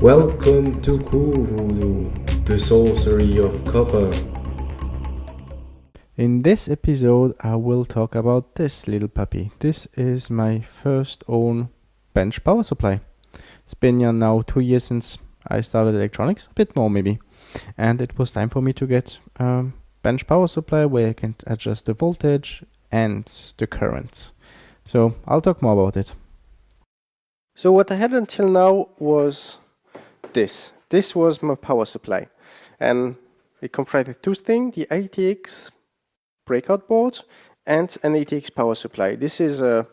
Welcome to Cool Voodoo, the sorcery of copper. In this episode, I will talk about this little puppy. This is my first own bench power supply. It's been now two years since I started electronics, a bit more maybe. And it was time for me to get a bench power supply where I can adjust the voltage and the current. So I'll talk more about it. So what I had until now was this. This was my power supply. And it comprised two things, the ATX breakout board and an ATX power supply. This is a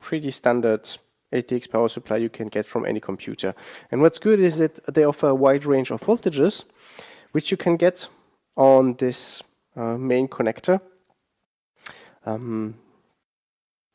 pretty standard ATX power supply you can get from any computer. And what's good is that they offer a wide range of voltages, which you can get on this uh, main connector. Um,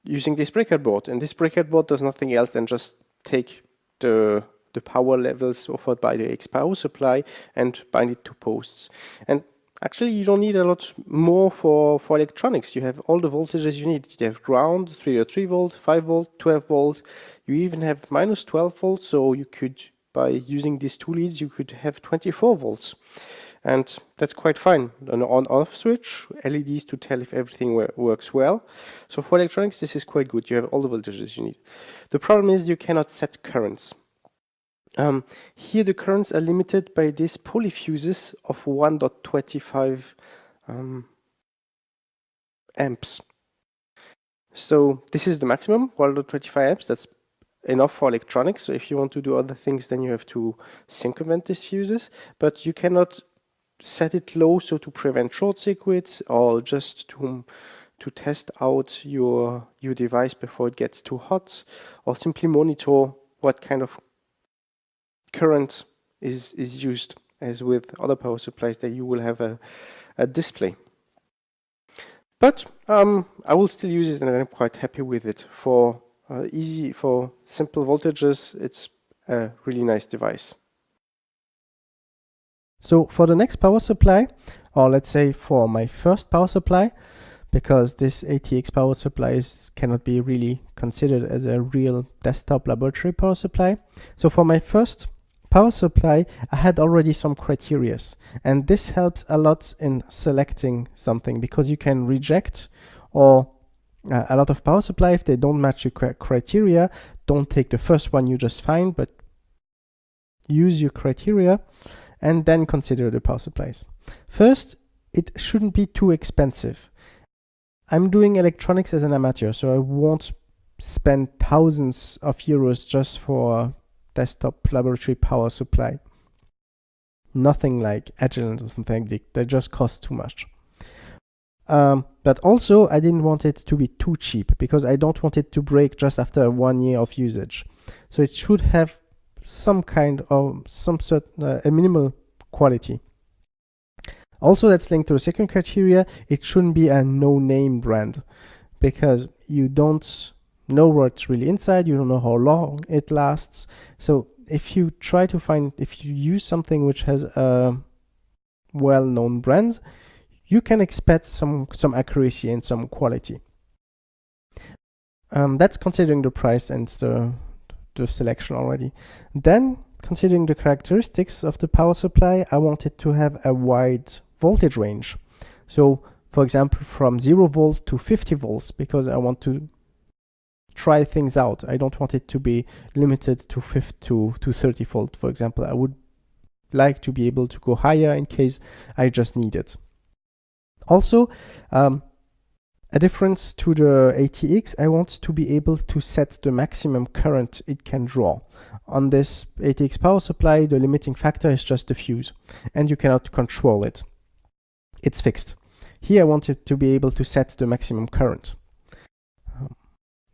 using this breakout board. And this breakout board does nothing else than just take the the power levels offered by the X power supply and bind it to posts. And actually you don't need a lot more for, for electronics. You have all the voltages you need. You have ground, 3 or 3 volt, 5 volt, 12 volt. You even have minus 12 volts, so you could, by using these two leads, you could have 24 volts and that's quite fine. An on-off switch, LEDs to tell if everything works well. So for electronics, this is quite good. You have all the voltages you need. The problem is you cannot set currents. Um, here the currents are limited by these polyfuses of 1.25 um, amps. So this is the maximum, 1.25 amps. That's enough for electronics. So if you want to do other things, then you have to circumvent these fuses. But you cannot set it low so to prevent short circuits or just to to test out your your device before it gets too hot or simply monitor what kind of current is is used as with other power supplies that you will have a, a display. But um, I will still use it and I'm quite happy with it. For uh, easy for simple voltages it's a really nice device. So for the next power supply, or let's say for my first power supply, because this ATX power supply is, cannot be really considered as a real desktop laboratory power supply. So for my first power supply, I had already some criterias, and this helps a lot in selecting something because you can reject or uh, a lot of power supply if they don't match your criteria don't take the first one you just find but use your criteria and then consider the power supplies. First, it shouldn't be too expensive. I'm doing electronics as an amateur, so I won't spend thousands of euros just for desktop laboratory power supply. Nothing like Agilent or something, they, they just cost too much. Um, but also, I didn't want it to be too cheap because I don't want it to break just after one year of usage. So it should have some kind of some sort uh, a minimal quality. Also, that's linked to the second criteria. It shouldn't be a no-name brand because you don't know what's really inside. You don't know how long it lasts. So if you try to find, if you use something which has a well-known brand, you can expect some some accuracy and some quality. Um, that's considering the price and the the selection already. Then, considering the characteristics of the power supply, I wanted to have a wide voltage range. So, for example, from 0 volt to 50 volts, because I want to try things out. I don't want it to be limited to 50 to, to 30 volt, for example. I would like to be able to go higher in case I just need it. Also, um, a difference to the ATX, I want to be able to set the maximum current it can draw. On this ATX power supply, the limiting factor is just the fuse, and you cannot control it. It's fixed. Here I want it to be able to set the maximum current.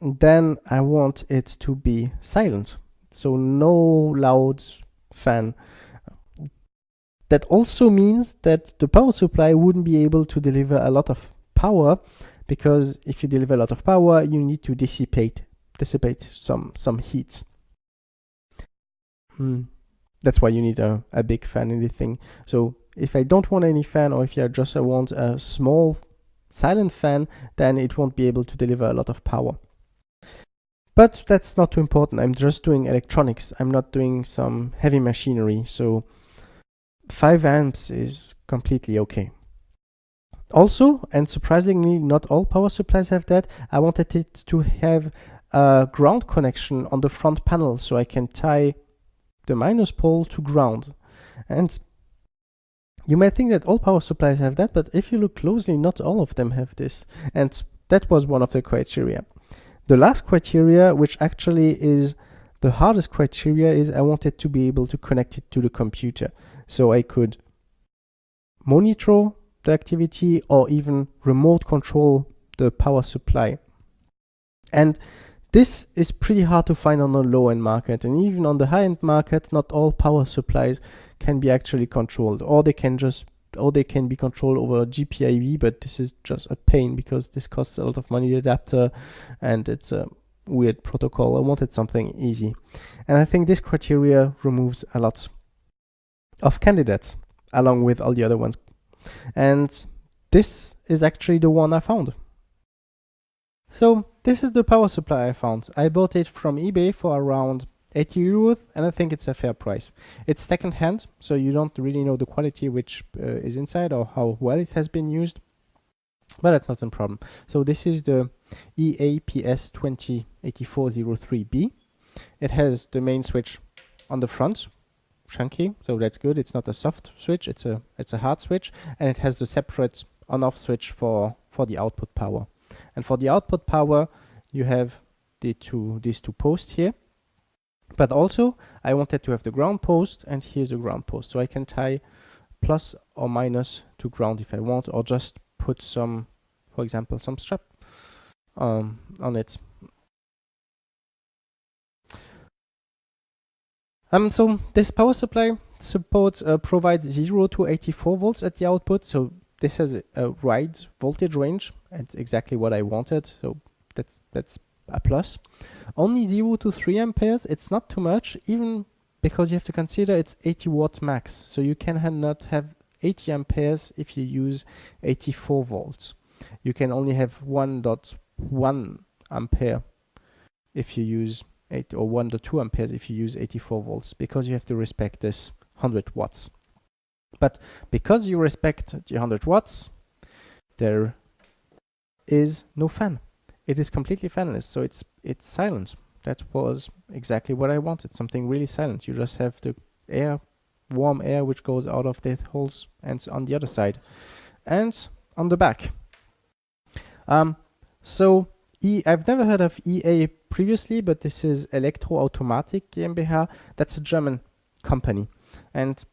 Then I want it to be silent, so no loud fan. That also means that the power supply wouldn't be able to deliver a lot of power because if you deliver a lot of power, you need to dissipate dissipate some some heat. Mm. That's why you need a, a big fan in the thing. So if I don't want any fan or if I just want a small silent fan, then it won't be able to deliver a lot of power. But that's not too important. I'm just doing electronics. I'm not doing some heavy machinery. So 5 amps is completely okay. Also, and surprisingly, not all power supplies have that. I wanted it to have a ground connection on the front panel so I can tie the minus pole to ground. And you might think that all power supplies have that, but if you look closely, not all of them have this. And that was one of the criteria. The last criteria, which actually is the hardest criteria, is I wanted to be able to connect it to the computer. So I could monitor the activity or even remote control the power supply. And this is pretty hard to find on the low-end market and even on the high-end market not all power supplies can be actually controlled or they can just or they can be controlled over GPIB but this is just a pain because this costs a lot of money the adapter and it's a weird protocol. I wanted something easy and I think this criteria removes a lot of candidates along with all the other ones and this is actually the one I found. So this is the power supply I found. I bought it from eBay for around 80 euros and I think it's a fair price. It's second hand, so you don't really know the quality which uh, is inside or how well it has been used, but that's not a problem. So this is the EAPS 208403B. It has the main switch on the front, chunky, so that's good. It's not a soft switch, it's a it's a hard switch, and it has the separate on-off switch for for the output power. And for the output power, you have the two these two posts here. But also, I wanted to have the ground post, and here's the ground post, so I can tie plus or minus to ground if I want, or just put some, for example, some strap um, on it Um, so this power supply supports uh, provides 0 to 84 volts at the output. So this has a, a wide voltage range. and exactly what I wanted. So that's that's a plus. Only 0 to 3 amperes. It's not too much, even because you have to consider it's 80 watt max. So you can ha not have 80 amperes if you use 84 volts. You can only have 1.1 ampere if you use 8 or 1 to 2 amperes if you use 84 volts because you have to respect this 100 watts. But because you respect the 100 watts, there is no fan. It is completely fanless, so it's it's silent. That was exactly what I wanted, something really silent. You just have the air, warm air, which goes out of the holes and on the other side. And on the back. Um, so E, I've never heard of EA previously, but this is Elektroautomatik GmbH. That's a German company. And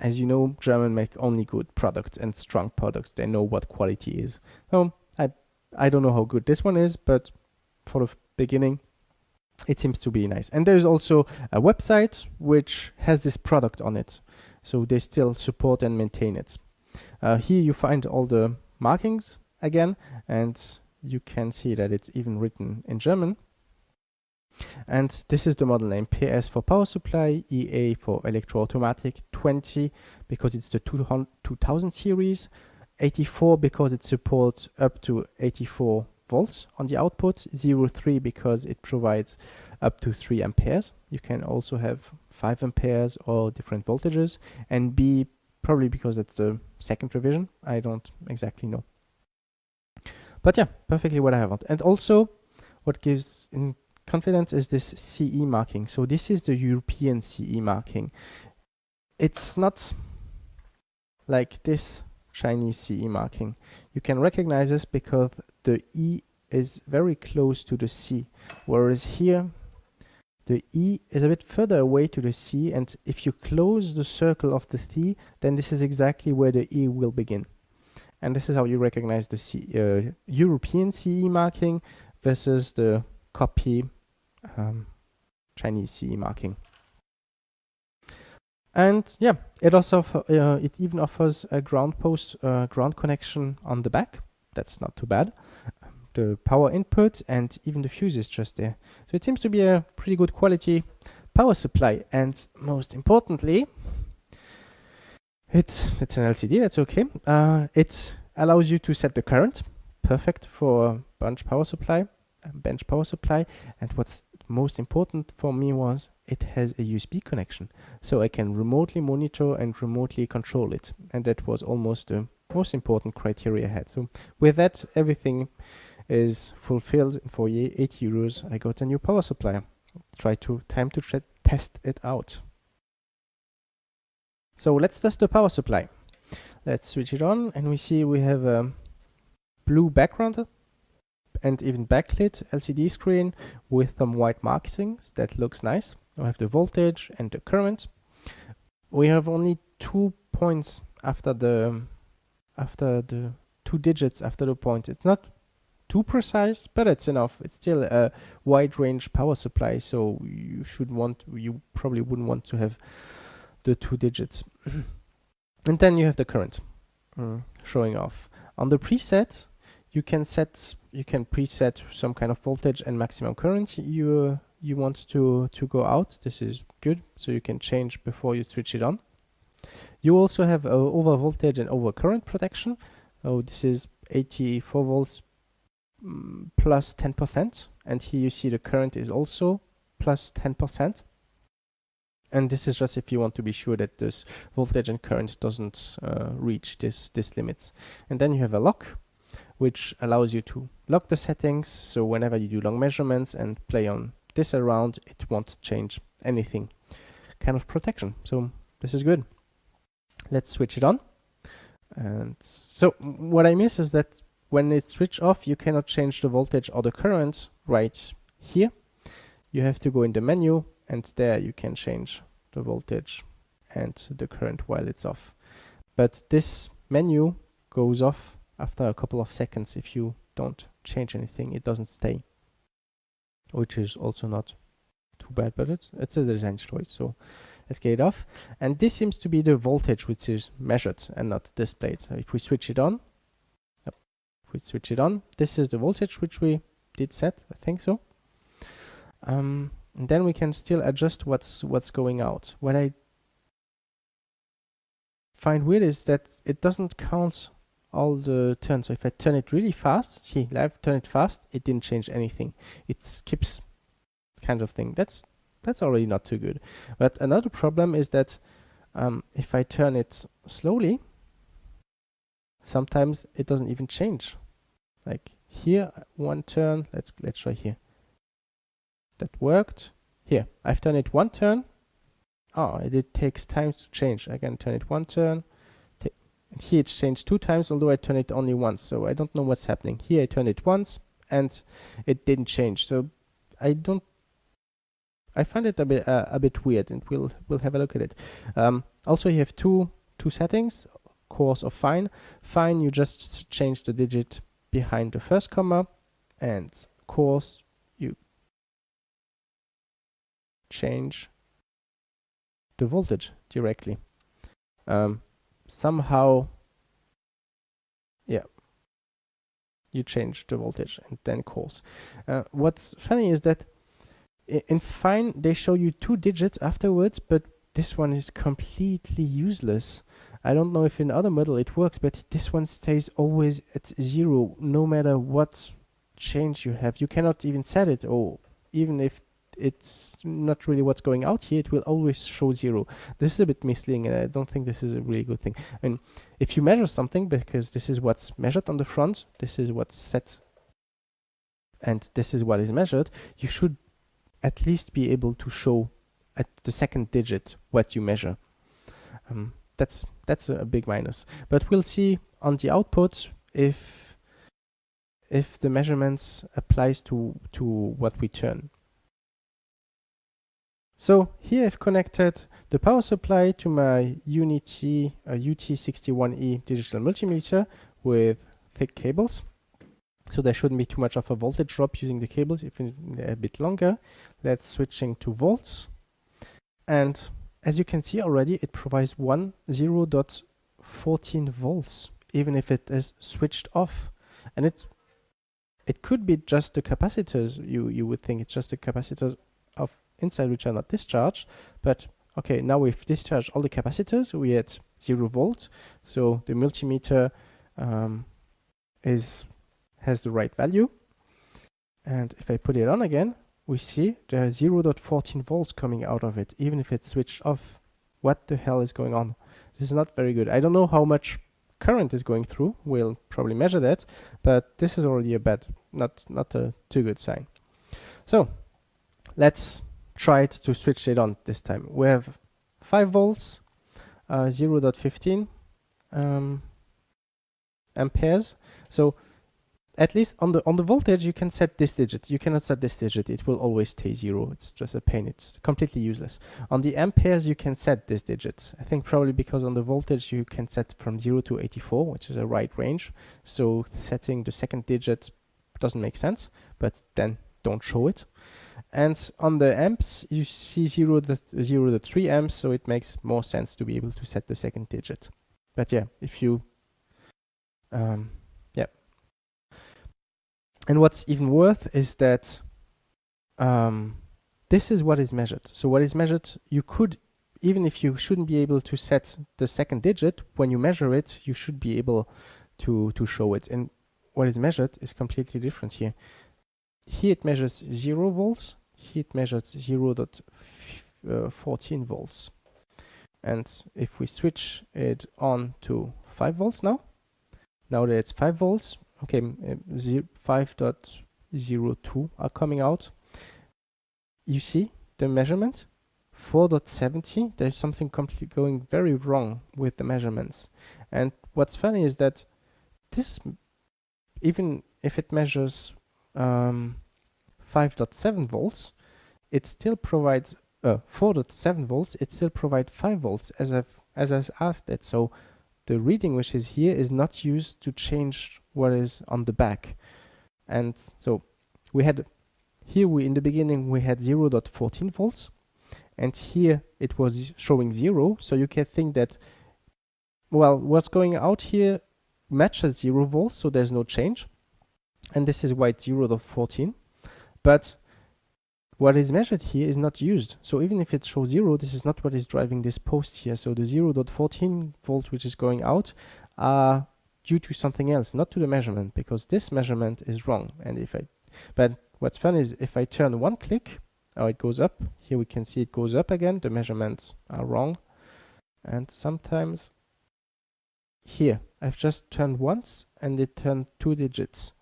as you know, German make only good products and strong products. They know what quality is. So I, don't know how good this one is, but for the beginning, it seems to be nice. And there's also a website which has this product on it. So they still support and maintain it. Uh, here you find all the markings again, and you can see that it's even written in German. And this is the model name PS for power supply, EA for Elektroautomatik, 20 because it's the 2000 series, 84 because it supports up to 84 volts on the output, 03 because it provides up to 3 amperes. You can also have 5 amperes or different voltages, and B probably because it's the second revision. I don't exactly know. But yeah, perfectly what I want. And also, what gives in confidence is this CE marking. So this is the European CE marking. It's not like this Chinese CE marking. You can recognize this because the E is very close to the C, whereas here the E is a bit further away to the C, and if you close the circle of the C, then this is exactly where the E will begin. And this is how you recognize the C, uh, European CE marking versus the copy um, Chinese CE marking. And yeah, it also uh, it even offers a ground post uh, ground connection on the back. That's not too bad. The power input and even the fuse is just there. So it seems to be a pretty good quality power supply. And most importantly, it's, it's an LCD, that's okay. Uh, it allows you to set the current, perfect for bench power supply, bench power supply. And what's most important for me was it has a USB connection so I can remotely monitor and remotely control it and that was almost the most important criteria I had. So with that everything is fulfilled. For 8 euros I got a new power supply try to time to test it out. So let's test the power supply. Let's switch it on and we see we have a blue background and even backlit LCD screen with some white markings that looks nice. We have the voltage and the current. We have only two points after the after the two digits after the point. It's not too precise but it's enough. It's still a wide range power supply so you should want you probably wouldn't want to have the two digits. And then you have the current mm, showing off. On the preset you can set you can preset some kind of voltage and maximum current you you want to to go out. This is good. So you can change before you switch it on. You also have uh, over voltage and over current protection. Oh this is 84 volts mm, plus 10 percent. And here you see the current is also plus 10 percent. And this is just if you want to be sure that this voltage and current doesn't uh, reach this this limits. And then you have a lock which allows you to lock the settings so whenever you do long measurements and play on this around it won't change anything. Kind of protection so this is good. Let's switch it on. And so what I miss is that when it's switched off you cannot change the voltage or the current right here. You have to go in the menu and there you can change the voltage and the current while it's off. But this menu goes off after a couple of seconds if you don't change anything it doesn't stay which is also not too bad but it's it's a design choice so let's get it off. And this seems to be the voltage which is measured and not displayed. So if we switch it on if we switch it on this is the voltage which we did set I think so. Um, and then we can still adjust what's what's going out. What I find weird is that it doesn't count all the turns. So if I turn it really fast see live turn it fast it didn't change anything. It skips kind of thing. That's that's already not too good. But another problem is that um, if I turn it slowly sometimes it doesn't even change. Like here one turn let's let's try here. That worked. Here I've done it one turn. Oh it, takes time to change. I can turn it one turn and here it's changed two times although I turn it only once so I don't know what's happening. Here I turned it once and it didn't change. So I don't I find it a bit uh, a bit weird and we'll we'll have a look at it. Um, also you have two two settings coarse or fine. Fine you just change the digit behind the first comma and coarse you change the voltage directly. Um, somehow yeah you change the voltage and then coarse uh, what's funny is that in fine they show you two digits afterwards but this one is completely useless. I don't know if in other model it works but this one stays always at zero no matter what change you have. You cannot even set it or even if it's not really what's going out here it will always show zero. This is a bit misleading and I don't think this is a really good thing. I mean if you measure something because this is what's measured on the front this is what's set and this is what is measured you should at least be able to show at the second digit what you measure. Um, that's that's a big minus. But we'll see on the output if if the measurements applies to to what we turn so here I've connected the power supply to my UNI-T uh, UT61E digital multimeter with thick cables. So there shouldn't be too much of a voltage drop using the cables if a bit longer. Let's switching to volts. And as you can see already, it provides one 0.14 volts, even if it is switched off. And it's it could be just the capacitors. You you would think it's just the capacitors inside which are not discharged but okay now we've discharged all the capacitors we at zero volt so the multimeter um, is has the right value and if I put it on again we see there are 0.14 volts coming out of it, even if it's switched off. What the hell is going on? This is not very good. I don't know how much current is going through. We'll probably measure that, but this is already a bad, not, not a too good sign. So let's it to switch it on this time. We have 5 volts, uh, 0.15 um, amperes. So at least on the on the voltage you can set this digit. You cannot set this digit. It will always stay zero. It's just a pain. It's completely useless. On the amperes you can set this digit. I think probably because on the voltage you can set from 0 to 84 which is a right range. So setting the second digit doesn't make sense but then don't show it and on the amps you see 0 to 0 to 3 amps so it makes more sense to be able to set the second digit but yeah if you um, yeah. and what's even worse is that um, this is what is measured. So what is measured, you could, even if you shouldn't be able to set the second digit, when you measure it, you should be able to, to show it. And what is measured is completely different here. Here it measures 0 volts, here it measures 0 0.14 uh, volts. And if we switch it on to 5 volts now, now that it's 5 volts, okay, uh, 5.02 are coming out. You see the measurement? 4.70, there's something completely going very wrong with the measurements. And what's funny is that this, even if it measures um, 5.7 volts, it still provides uh, 4.7 volts, it still provides 5 volts as I've, as I've asked it. So the reading which is here is not used to change what is on the back. And so we had here we in the beginning we had 0 0.14 volts and here it was showing 0 so you can think that well what's going out here matches 0 volts so there's no change and this is why it's 0 0.14 but what is measured here is not used. So even if it shows zero, this is not what is driving this post here. So the 0.14 volt which is going out are due to something else, not to the measurement, because this measurement is wrong. And if I, but what's fun is if I turn one click, oh, it goes up. Here we can see it goes up again. The measurements are wrong. And sometimes here, I've just turned once and it turned two digits.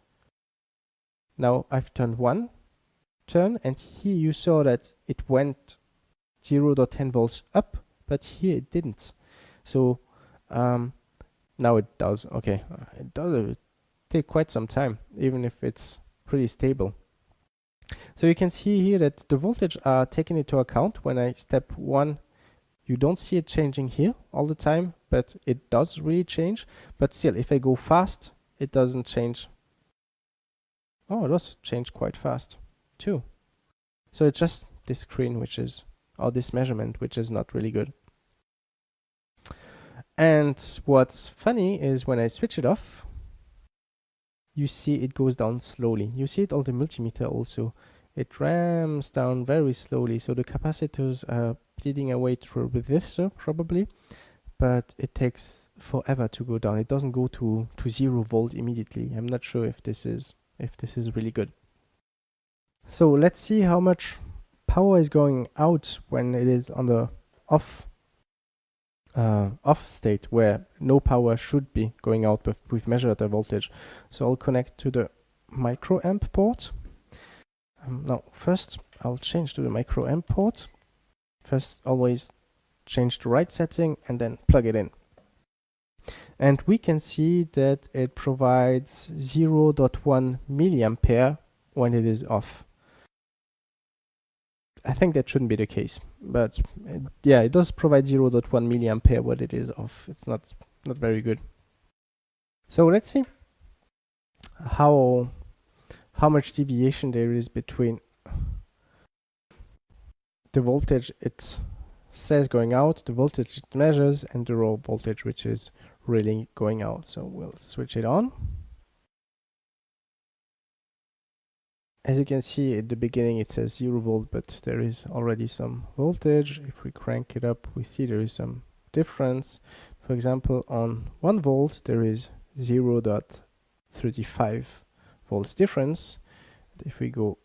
Now I've turned one turn and here you saw that it went 0 0.10 volts up but here it didn't. So um, now it does. Okay. Uh, it does take quite some time even if it's pretty stable. So you can see here that the voltage are taken into account. When I step 1 you don't see it changing here all the time but it does really change. But still if I go fast it doesn't change. Oh it does change quite fast too. So it's just this screen which is, or this measurement which is not really good. And what's funny is when I switch it off, you see it goes down slowly. You see it on the multimeter also. It ramps down very slowly. So the capacitors are bleeding away through the resistor uh, probably, but it takes forever to go down. It doesn't go to, to zero volt immediately. I'm not sure if this is if this is really good. So let's see how much power is going out when it is on the off uh, off state where no power should be going out but we've measured the voltage. So I'll connect to the microamp port. Um, now first I'll change to the microamp port. First always change the right setting and then plug it in. And we can see that it provides 0.1 milliampere when it is off. I think that shouldn't be the case, but uh, yeah, it does provide 0.1 milliampere what it is off. It's not not very good. So let's see how how much deviation there is between the voltage it says going out, the voltage it measures, and the raw voltage which is really going out. So we'll switch it on. As you can see at the beginning it says 0 volt but there is already some voltage if we crank it up we see there is some difference for example on 1 volt there is 0 0.35 volts difference if we go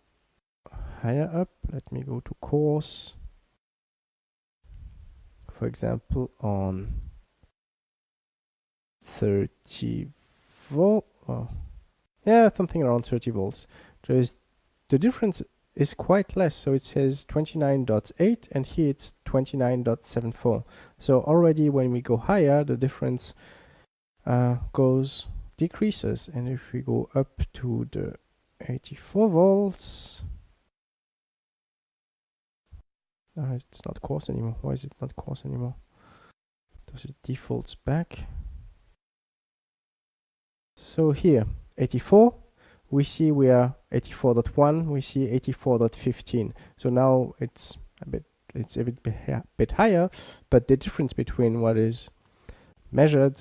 higher up. Let me go to coarse. For example, on 30 volt. Oh, yeah, something around 30 volts. There is the difference is quite less. So it says 29.8 and here it's 29.74. So already when we go higher, the difference uh, goes decreases. And if we go up to the 84 volts, uh, it's not coarse anymore. Why is it not coarse anymore? Does it defaults back? So here, 84, we see we are 84.1, we see 84.15. So now it's a bit it's a bit, bit higher, but the difference between what is measured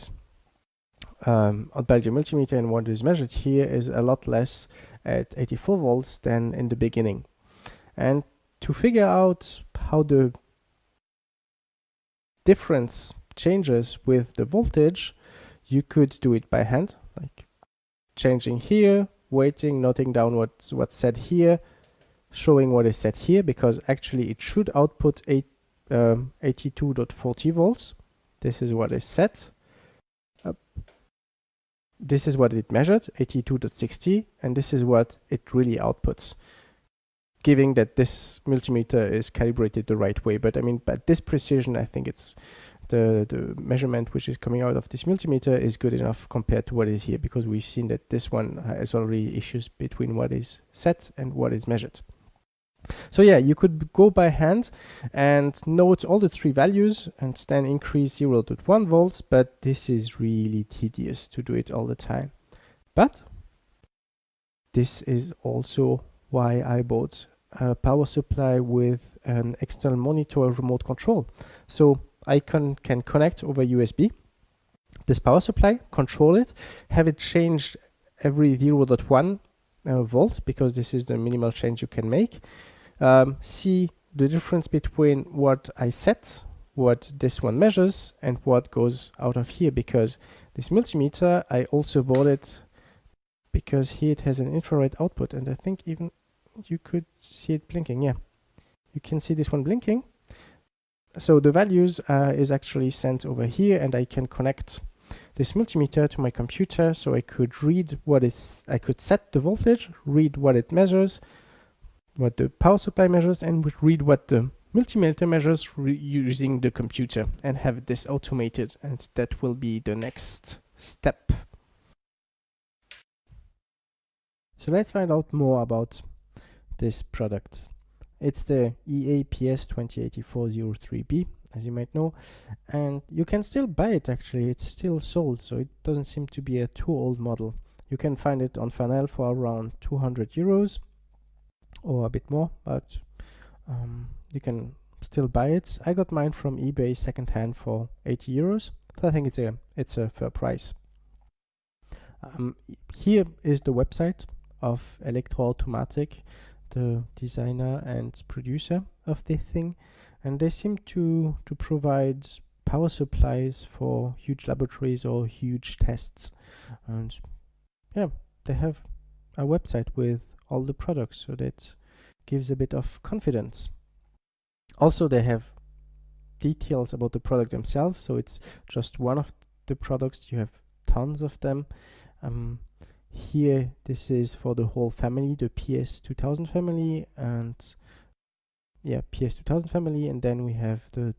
um, on Belgium multimeter and what is measured here is a lot less at 84 volts than in the beginning. And to figure out how the difference changes with the voltage, you could do it by hand, like changing here, waiting, noting down what's, what's said here, showing what is said here, because actually it should output eight, um, 82.40 volts. This is what is set. This is what it measured, 82.60, and this is what it really outputs giving that this multimeter is calibrated the right way. But I mean, at this precision, I think it's the, the measurement which is coming out of this multimeter is good enough compared to what is here because we've seen that this one has already issues between what is set and what is measured. So yeah, you could go by hand and note all the three values and then increase 0 0.1 volts, but this is really tedious to do it all the time. But this is also why I bought a power supply with an external monitor remote control. So I can, can connect over USB this power supply, control it, have it changed every 0.1 uh, volt because this is the minimal change you can make. Um, see the difference between what I set, what this one measures, and what goes out of here because this multimeter, I also bought it because here it has an infrared output and I think even you could see it blinking. Yeah, you can see this one blinking. So the values uh, is actually sent over here and I can connect this multimeter to my computer so I could read what is, I could set the voltage, read what it measures, what the power supply measures and read what the multimeter measures using the computer and have this automated and that will be the next step. So let's find out more about this product. It's the EAPS 2084-03B, as you might know, and you can still buy it actually. It's still sold, so it doesn't seem to be a too old model. You can find it on Farnell for around 200 euros or a bit more, but um, you can still buy it. I got mine from eBay secondhand for 80 euros. So I think it's a it's a fair price. Um, here is the website of Elektroautomatik the designer and producer of the thing. And they seem to to provide power supplies for huge laboratories or huge tests. And yeah they have a website with all the products so that gives a bit of confidence. Also they have details about the product themselves so it's just one of the products. You have tons of them. Um, here this is for the whole family the ps2000 family and yeah ps2000 family. And then we have the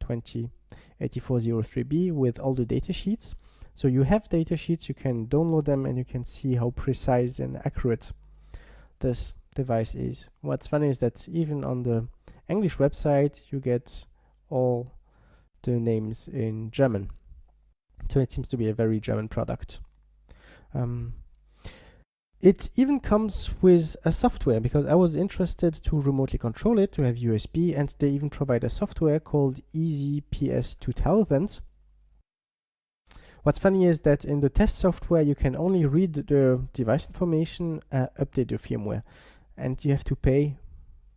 208403b with all the data sheets. So you have data sheets you can download them and you can see how precise and accurate this device is. What's funny is that even on the english website you get all the names in german. So it seems to be a very german product. Um, it even comes with a software because I was interested to remotely control it to have USB and they even provide a software called EasyPS2000. What's funny is that in the test software you can only read the device information, uh, update the firmware and you have to pay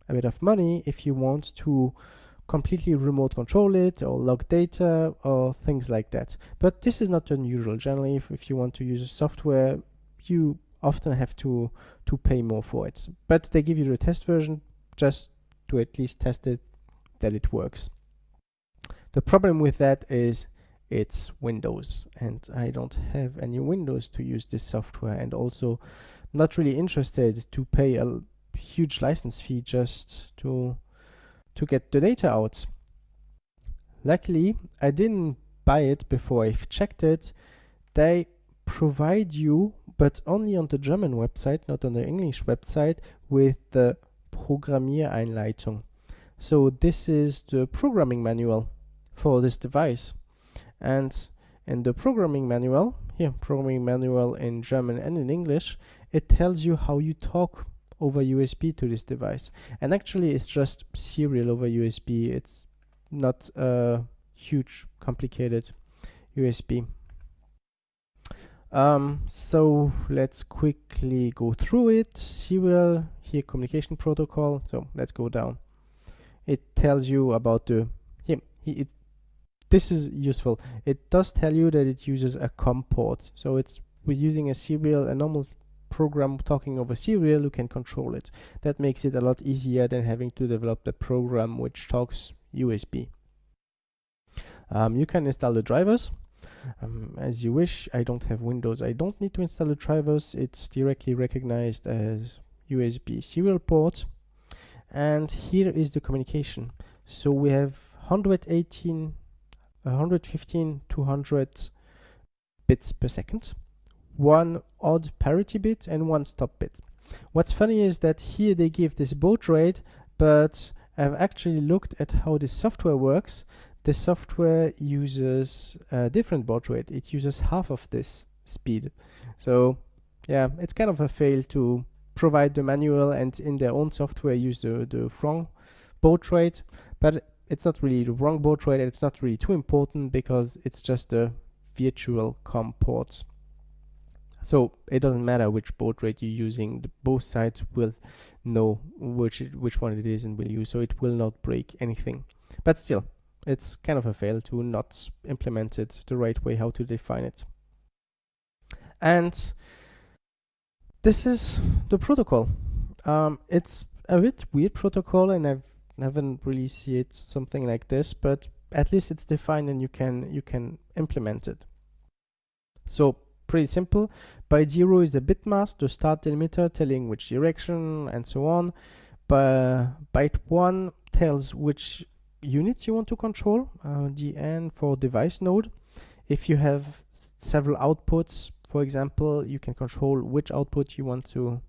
a bit of money if you want to completely remote control it or log data or things like that. But this is not unusual. Generally, if, if you want to use a software, you often have to to pay more for it but they give you the test version just to at least test it that it works. The problem with that is it's Windows and I don't have any Windows to use this software and also not really interested to pay a huge license fee just to to get the data out. Luckily, I didn't buy it before I've checked it. They provide you, but only on the German website, not on the English website, with the Programmieranleitung. So this is the programming manual for this device. And in the programming manual, here, programming manual in German and in English, it tells you how you talk over USB to this device. And actually it's just serial over USB. It's not a huge complicated USB. Um, so let's quickly go through it. Serial, here communication protocol. So let's go down. It tells you about the, here, it, this is useful. It does tell you that it uses a COM port. So it's, we're using a serial, a normal program talking over serial, you can control it. That makes it a lot easier than having to develop the program which talks USB. Um, you can install the drivers um, as you wish. I don't have Windows. I don't need to install the drivers. It's directly recognized as USB serial port. And here is the communication. So we have 118, 115, 200 bits per second one odd parity bit and one stop bit. What's funny is that here they give this baud rate, but I've actually looked at how this software works. The software uses a different baud rate. It uses half of this speed. So yeah, it's kind of a fail to provide the manual and in their own software use the, the wrong baud rate. But it's not really the wrong baud rate. It's not really too important because it's just a virtual COM port. So it doesn't matter which baud rate you're using, the, both sides will know which which one it is and will use, so it will not break anything. But still, it's kind of a fail to not implement it the right way, how to define it. And this is the protocol. Um, it's a bit weird protocol, and I've haven't really seen it something like this, but at least it's defined and you can you can implement it. So pretty simple. Byte 0 is the bit mask, the start delimiter telling which direction and so on. But byte 1 tells which unit you want to control, uh, the N for device node. If you have several outputs, for example, you can control which output you want to,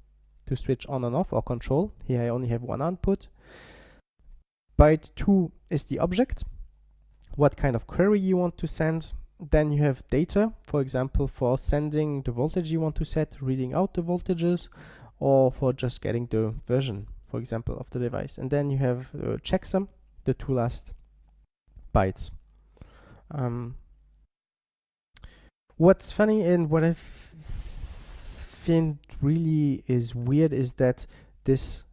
to switch on and off or control. Here I only have one output. Byte 2 is the object, what kind of query you want to send then you have data, for example, for sending the voltage you want to set, reading out the voltages, or for just getting the version, for example, of the device. And then you have uh, checksum, the two last bytes. Um, what's funny and what I find really is weird is that this,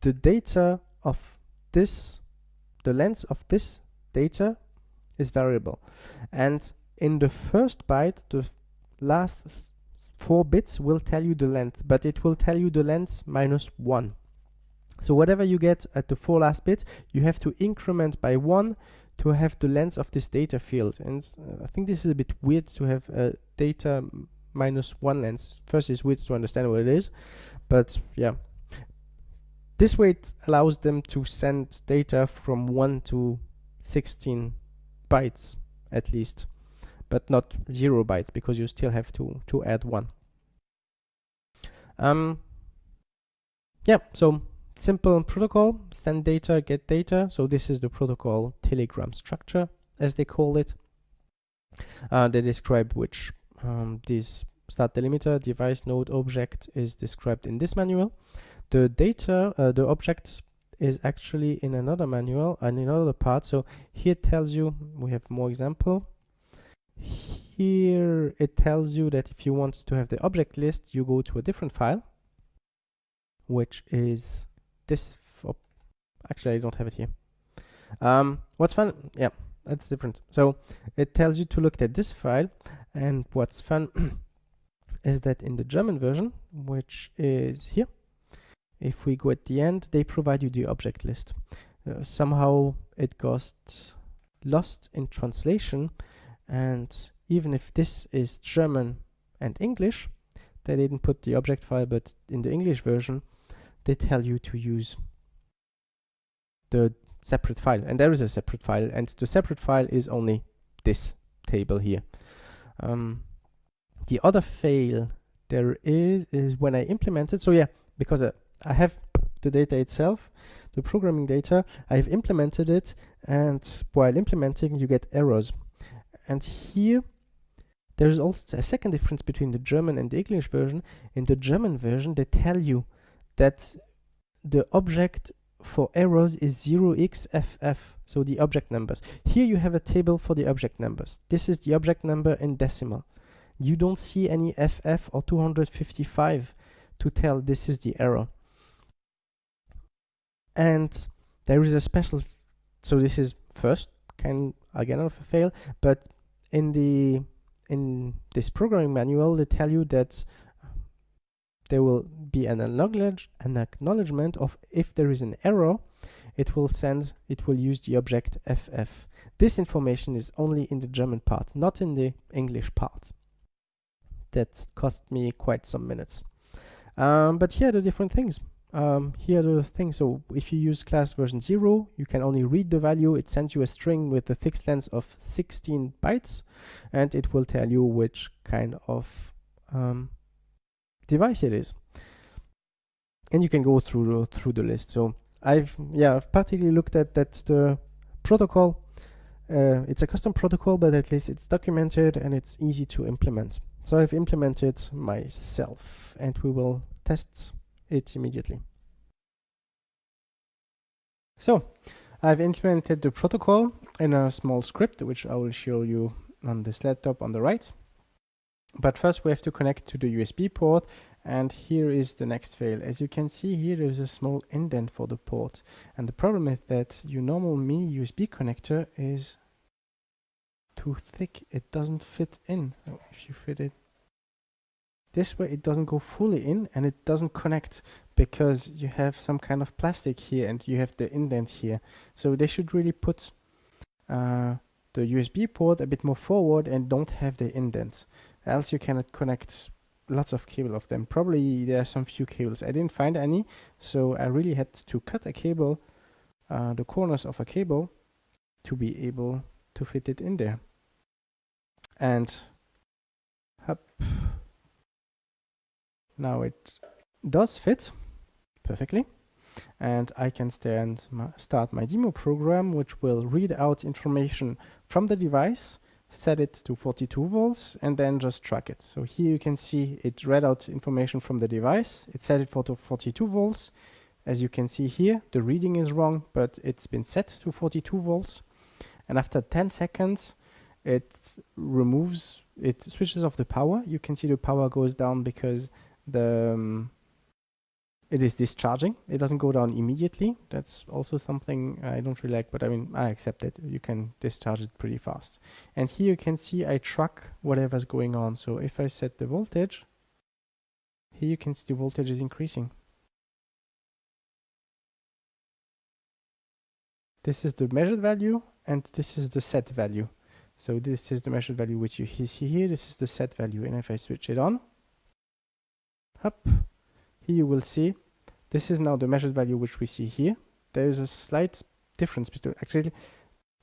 the data of this, the length of this data is variable. And in the first byte, the last four bits will tell you the length, but it will tell you the length minus one. So whatever you get at the four last bits, you have to increment by one to have the length of this data field. And uh, I think this is a bit weird to have a data minus one length. First, it's weird to understand what it is, but yeah. This way it allows them to send data from 1 to 16 bytes at least, but not zero bytes because you still have to, to add one. Um, yeah, so simple protocol, send data, get data. So this is the protocol telegram structure, as they call it. Uh, they describe which um, this start delimiter device node object is described in this manual. The data, uh, the object is actually in another manual and in another part. So here it tells you, we have more example. Here it tells you that if you want to have the object list, you go to a different file, which is this. Oh, actually, I don't have it here. Um, what's fun? Yeah, that's different. So it tells you to look at this file. And what's fun is that in the German version, which is here, if we go at the end, they provide you the object list. Uh, somehow it got lost in translation and even if this is German and English, they didn't put the object file, but in the English version, they tell you to use the separate file. And there is a separate file, and the separate file is only this table here. Um, the other fail there is is when I implemented. So yeah, because uh, I have the data itself, the programming data, I've implemented it, and while implementing, you get errors. And here, there is also a second difference between the German and the English version. In the German version, they tell you that the object for errors is 0xff, so the object numbers. Here you have a table for the object numbers. This is the object number in decimal. You don't see any FF or 255 to tell this is the error. And there is a special, so this is first kind again of a fail, but in the in this programming manual they tell you that there will be an acknowledge an acknowledgement of if there is an error it will send it will use the object ff this information is only in the german part not in the english part. That cost me quite some minutes. Um, but here are the different things. Um, here are the things. So if you use class version 0 you can only read the value. It sends you a string with a fixed length of 16 bytes and it will tell you which kind of um, device it is and you can go through through the list so I've yeah I've particularly looked at that the protocol uh, it's a custom protocol but at least it's documented and it's easy to implement so I've implemented myself and we will test it immediately. So I've implemented the protocol in a small script, which I will show you on this laptop on the right. But first we have to connect to the USB port and here is the next fail. As you can see here there is a small indent for the port and the problem is that your normal mini USB connector is too thick. It doesn't fit in. if you fit it this way it doesn't go fully in and it doesn't connect because you have some kind of plastic here and you have the indent here. So they should really put uh, the USB port a bit more forward and don't have the indent. Else you cannot connect lots of cable of them. Probably there are some few cables. I didn't find any, so I really had to cut a cable, uh, the corners of a cable, to be able to fit it in there. And up now it does fit perfectly and I can my, start my demo program which will read out information from the device set it to 42 volts and then just track it. So here you can see it read out information from the device. It set it for 42 volts. As you can see here the reading is wrong but it's been set to 42 volts. And after 10 seconds it removes it switches off the power. You can see the power goes down because the um, it is discharging. It doesn't go down immediately. That's also something I don't really like, but I mean, I accept it. You can discharge it pretty fast. And here you can see I track whatever's going on. So if I set the voltage, here you can see the voltage is increasing. This is the measured value and this is the set value. So this is the measured value which you see here. This is the set value. And if I switch it on, up here you will see this is now the measured value which we see here. There is a slight difference between actually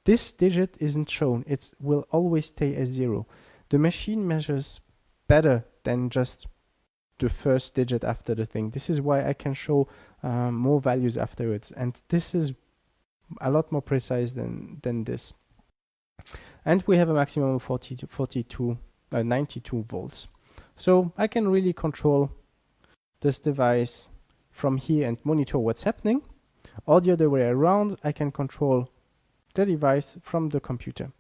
this digit isn't shown. It will always stay as zero. The machine measures better than just the first digit after the thing. This is why I can show um, more values afterwards. And this is a lot more precise than than this. And we have a maximum of 40 to 42 uh, 92 volts. So I can really control this device from here and monitor what's happening. Or the other way around I can control the device from the computer.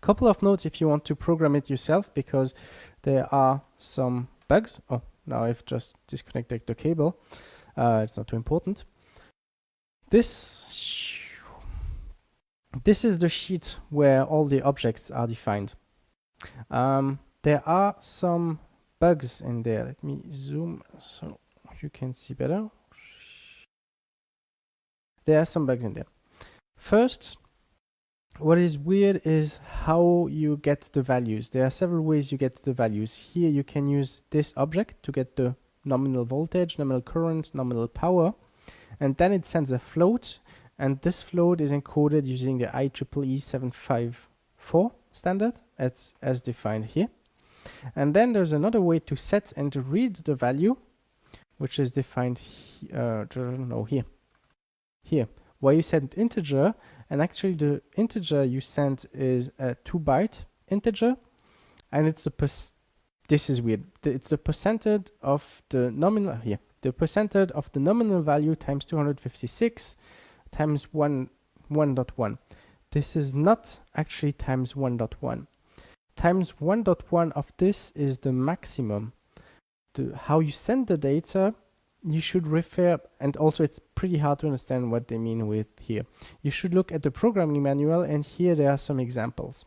Couple of notes if you want to program it yourself because there are some bugs. Oh now I've just disconnected the cable. Uh, it's not too important. This this is the sheet where all the objects are defined. Um, there are some bugs in there. Let me zoom so you can see better. there are some bugs in there. First, what is weird is how you get the values. There are several ways you get the values. Here you can use this object to get the nominal voltage, nominal current, nominal power, and then it sends a float, and this float is encoded using the IEEE 754 standard as, as defined here. And then there's another way to set and to read the value, which is defined he, uh, no, here, here, where you send integer, and actually the integer you send is a 2 byte integer, and it's the this is weird. It's the percentage of the nominal here. The percentage of the nominal value times 256 times 1 1.1. This is not actually times 1.1. Times 1.1 of this is the maximum. How you send the data, you should refer, and also it's pretty hard to understand what they mean with here. You should look at the programming manual, and here there are some examples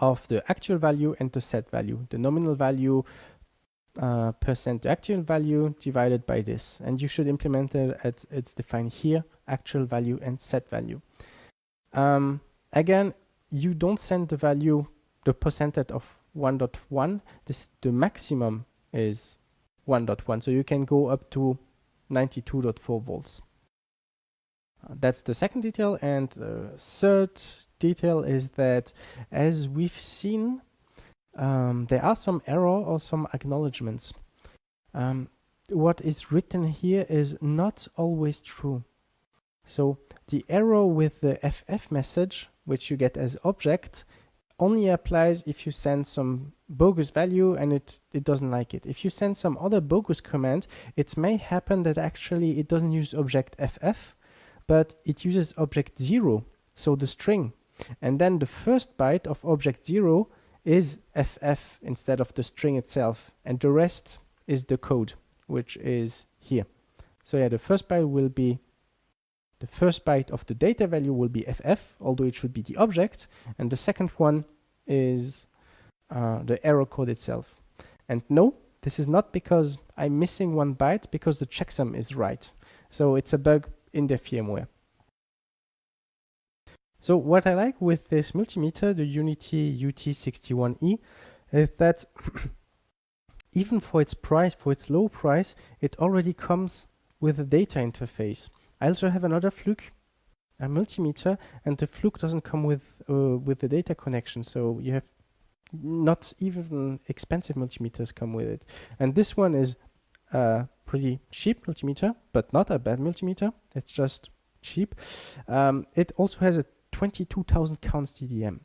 of the actual value and the set value. The nominal value uh, percent the actual value divided by this. And you should implement it as it's defined here, actual value and set value. Um, again, you don't send the value, the percentage of 1.1. This The maximum is 1.1. So you can go up to 92.4 volts. Uh, that's the second detail. And uh, third detail is that as we've seen, um, there are some error or some acknowledgements. Um, what is written here is not always true. So the error with the FF message, which you get as object, only applies if you send some bogus value and it, it doesn't like it. If you send some other bogus command, it may happen that actually it doesn't use object FF, but it uses object 0, so the string. And then the first byte of object 0 is FF instead of the string itself. And the rest is the code, which is here. So yeah, the first byte will be the first byte of the data value will be FF, although it should be the object. And the second one is uh, the error code itself. And no, this is not because I'm missing one byte, because the checksum is right. So it's a bug in the firmware. So what I like with this multimeter, the UNI-T UT61E, is that even for its price, for its low price, it already comes with a data interface. I also have another Fluke, a multimeter, and the Fluke doesn't come with uh, with the data connection, so you have not even expensive multimeters come with it. And this one is a pretty cheap multimeter, but not a bad multimeter. It's just cheap. Um, it also has a 22,000 counts DMM.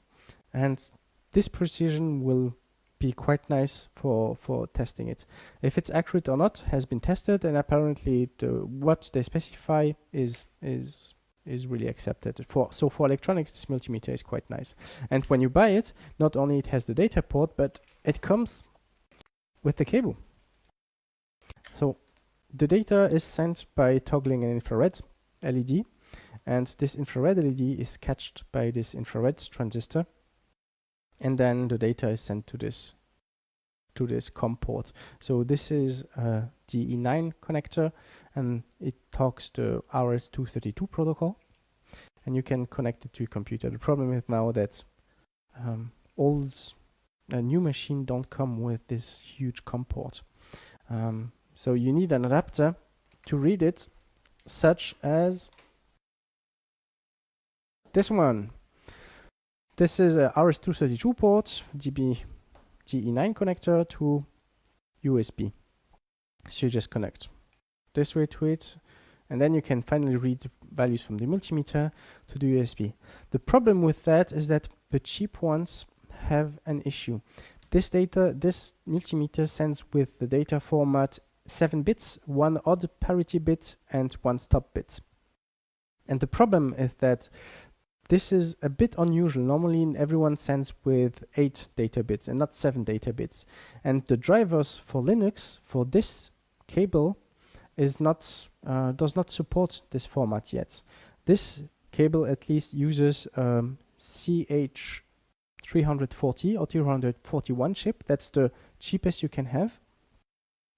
And this precision will be quite nice for, for testing it. If it's accurate or not has been tested and apparently the, what they specify is, is, is really accepted. For, so for electronics, this multimeter is quite nice. And when you buy it, not only it has the data port, but it comes with the cable. So the data is sent by toggling an infrared LED and this infrared LED is catched by this infrared transistor and then the data is sent to this to this COM port. So this is a DE9 connector and it talks to RS-232 protocol and you can connect it to your computer. The problem is now that um, old a new machine don't come with this huge COM port. Um, so you need an adapter to read it such as this one. This is a RS-232 port, DB DE9 connector to USB. So you just connect this way to it, and then you can finally read values from the multimeter to the USB. The problem with that is that the cheap ones have an issue. This data, this multimeter sends with the data format 7 bits, one odd parity bit, and one stop bit. And the problem is that this is a bit unusual. Normally everyone sends with 8 data bits and not 7 data bits. And the drivers for Linux for this cable is not uh, does not support this format yet. This cable at least uses um, CH340 or 241 chip. That's the cheapest you can have.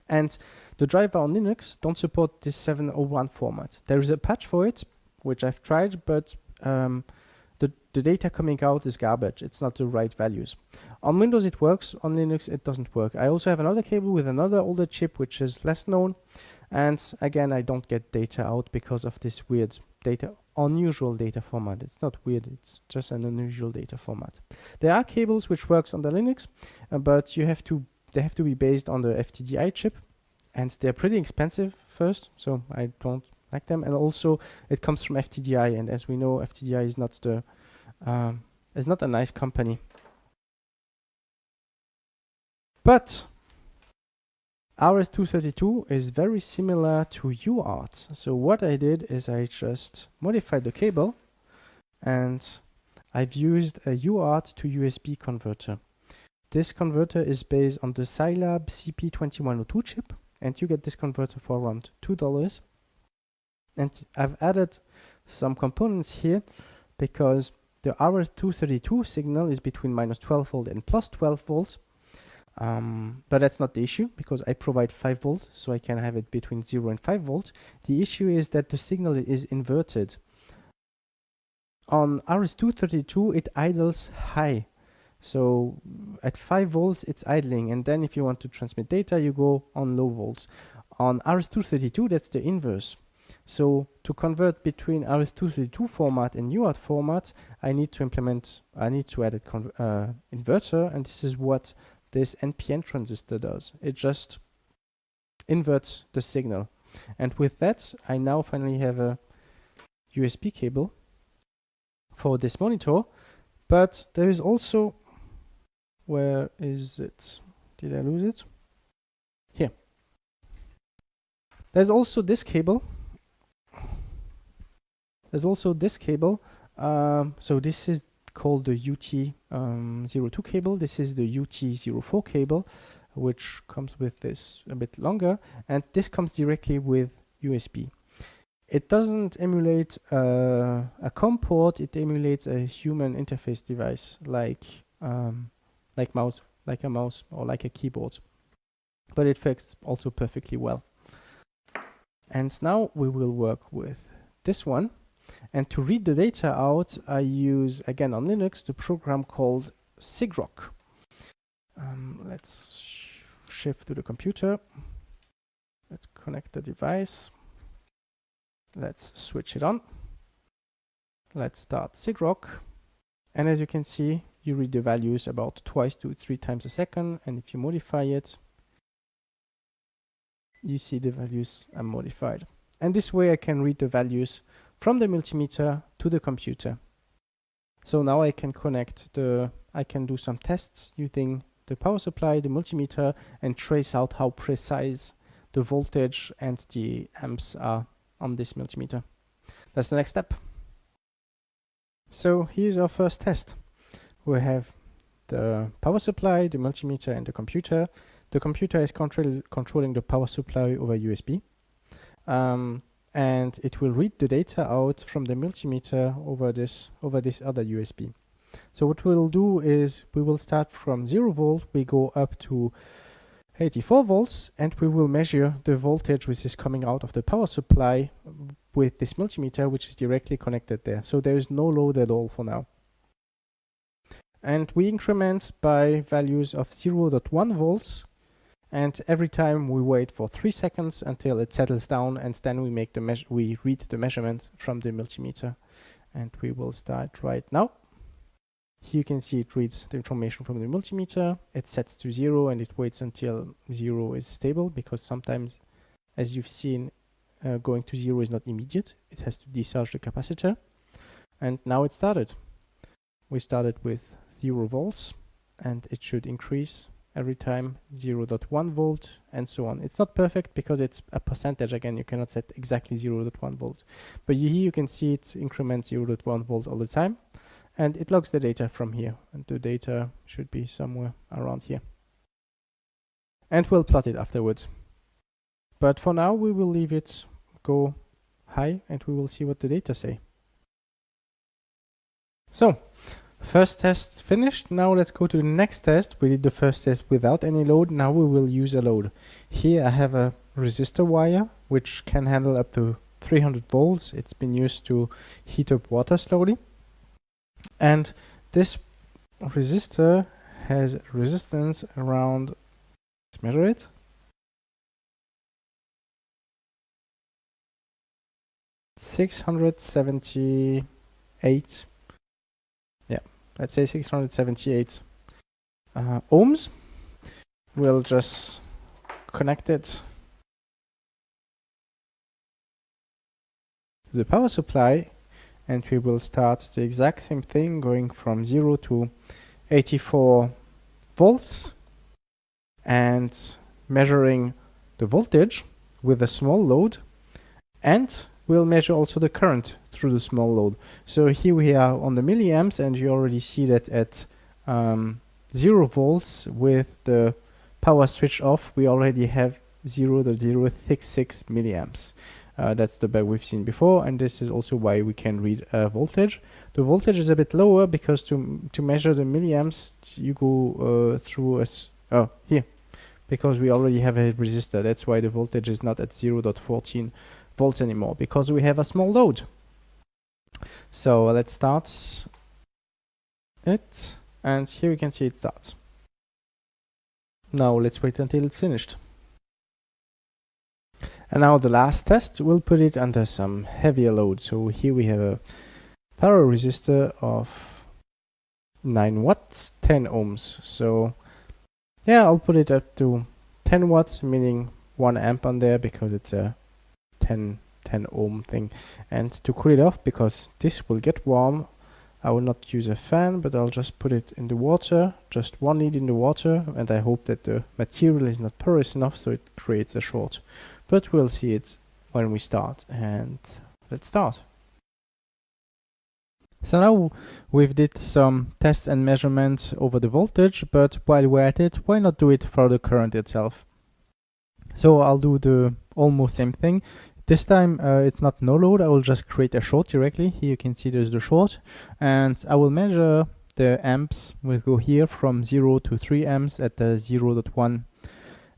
And the driver on Linux don't support this 701 format. There is a patch for it, which I've tried, but um, the, data coming out is garbage. It's not the right values. On Windows it works, on Linux it doesn't work. I also have another cable with another older chip which is less known and again I don't get data out because of this weird data unusual data format. It's not weird, it's just an unusual data format. There are cables which works on the Linux, uh, but you have to they have to be based on the FTDI chip and they're pretty expensive first, so I don't like them. And also it comes from FTDI and as we know FTDI is not the um, is not a nice company. But RS-232 is very similar to UART. So what I did is I just modified the cable and I've used a UART to USB converter. This converter is based on the Scilab CP2102 chip and you get this converter for around $2. And I've added some components here because the RS-232 signal is between minus 12 volt and plus 12 volts um, but that's not the issue because I provide 5 volts so I can have it between 0 and 5 volts. The issue is that the signal is inverted. On RS-232 it idles high. So at 5 volts it's idling and then if you want to transmit data you go on low volts. On RS-232 that's the inverse. So to convert between RS-232 format and UART format I need to implement, I need to add a uh, inverter and this is what this NPN transistor does. It just inverts the signal. And with that, I now finally have a USB cable for this monitor. But there is also, where is it? Did I lose it? Here. There's also this cable. There's also this cable. Um, so this is called the UT02 um, cable. This is the UT04 cable, which comes with this a bit longer, and this comes directly with USB. It doesn't emulate uh, a COM port, it emulates a human interface device like um, like mouse, like a mouse or like a keyboard. But it fits also perfectly well. And now we will work with this one. And to read the data out, I use, again on Linux, the program called sigrok. Um, let's sh shift to the computer. Let's connect the device. Let's switch it on. Let's start sigrok. And as you can see, you read the values about twice to three times a second. And if you modify it, you see the values are modified. And this way I can read the values from the multimeter to the computer. So now I can connect the, I can do some tests using the power supply, the multimeter, and trace out how precise the voltage and the amps are on this multimeter. That's the next step. So here's our first test. We have the power supply, the multimeter, and the computer. The computer is control controlling the power supply over USB. Um, and it will read the data out from the multimeter over this over this other USB. So what we'll do is we will start from 0 volt, we go up to 84 volts and we will measure the voltage which is coming out of the power supply with this multimeter which is directly connected there. So there is no load at all for now. And we increment by values of 0.1 volts and every time we wait for three seconds until it settles down and then we make the we read the measurement from the multimeter. And we will start right now. Here you can see it reads the information from the multimeter. It sets to zero and it waits until zero is stable because sometimes as you've seen uh, going to zero is not immediate. It has to discharge the capacitor. And now it started. We started with zero volts and it should increase every time 0.1 volt and so on. It's not perfect because it's a percentage. Again you cannot set exactly 0.1 volt. But here you can see it increments 0.1 volt all the time. And it logs the data from here. And the data should be somewhere around here. And we'll plot it afterwards. But for now we will leave it go high and we will see what the data say. So First test finished. Now let's go to the next test. We did the first test without any load. Now we will use a load. Here I have a resistor wire which can handle up to 300 volts. It's been used to heat up water slowly. And this resistor has resistance around, let's measure it. Six hundred seventy eight yeah let's say 678 uh, ohms. We'll just connect it to the power supply and we will start the exact same thing going from 0 to 84 volts and measuring the voltage with a small load and we'll measure also the current through the small load. So here we are on the milliamps and you already see that at um, 0 volts with the power switch off we already have 0 0.066 milliamps. Uh, that's the bug we've seen before and this is also why we can read uh, voltage. The voltage is a bit lower because to to measure the milliamps you go uh, through a oh here because we already have a resistor that's why the voltage is not at 0.14 volts anymore because we have a small load. So let's start it and here you can see it starts. Now let's wait until it's finished. And now the last test, we'll put it under some heavier load. So here we have a power resistor of 9 watts, 10 ohms. So yeah, I'll put it up to 10 watts, meaning 1 amp on there because it's a 10 10 ohm thing. And to cool it off because this will get warm I will not use a fan but I'll just put it in the water just one lead in the water and I hope that the material is not porous enough so it creates a short. But we'll see it when we start and let's start. So now we've did some tests and measurements over the voltage but while we're at it why not do it for the current itself? So I'll do the almost same thing this time uh, it's not no load, I will just create a short directly. Here you can see there's the short and I will measure the amps. We'll go here from 0 to 3 amps at the 0 0.1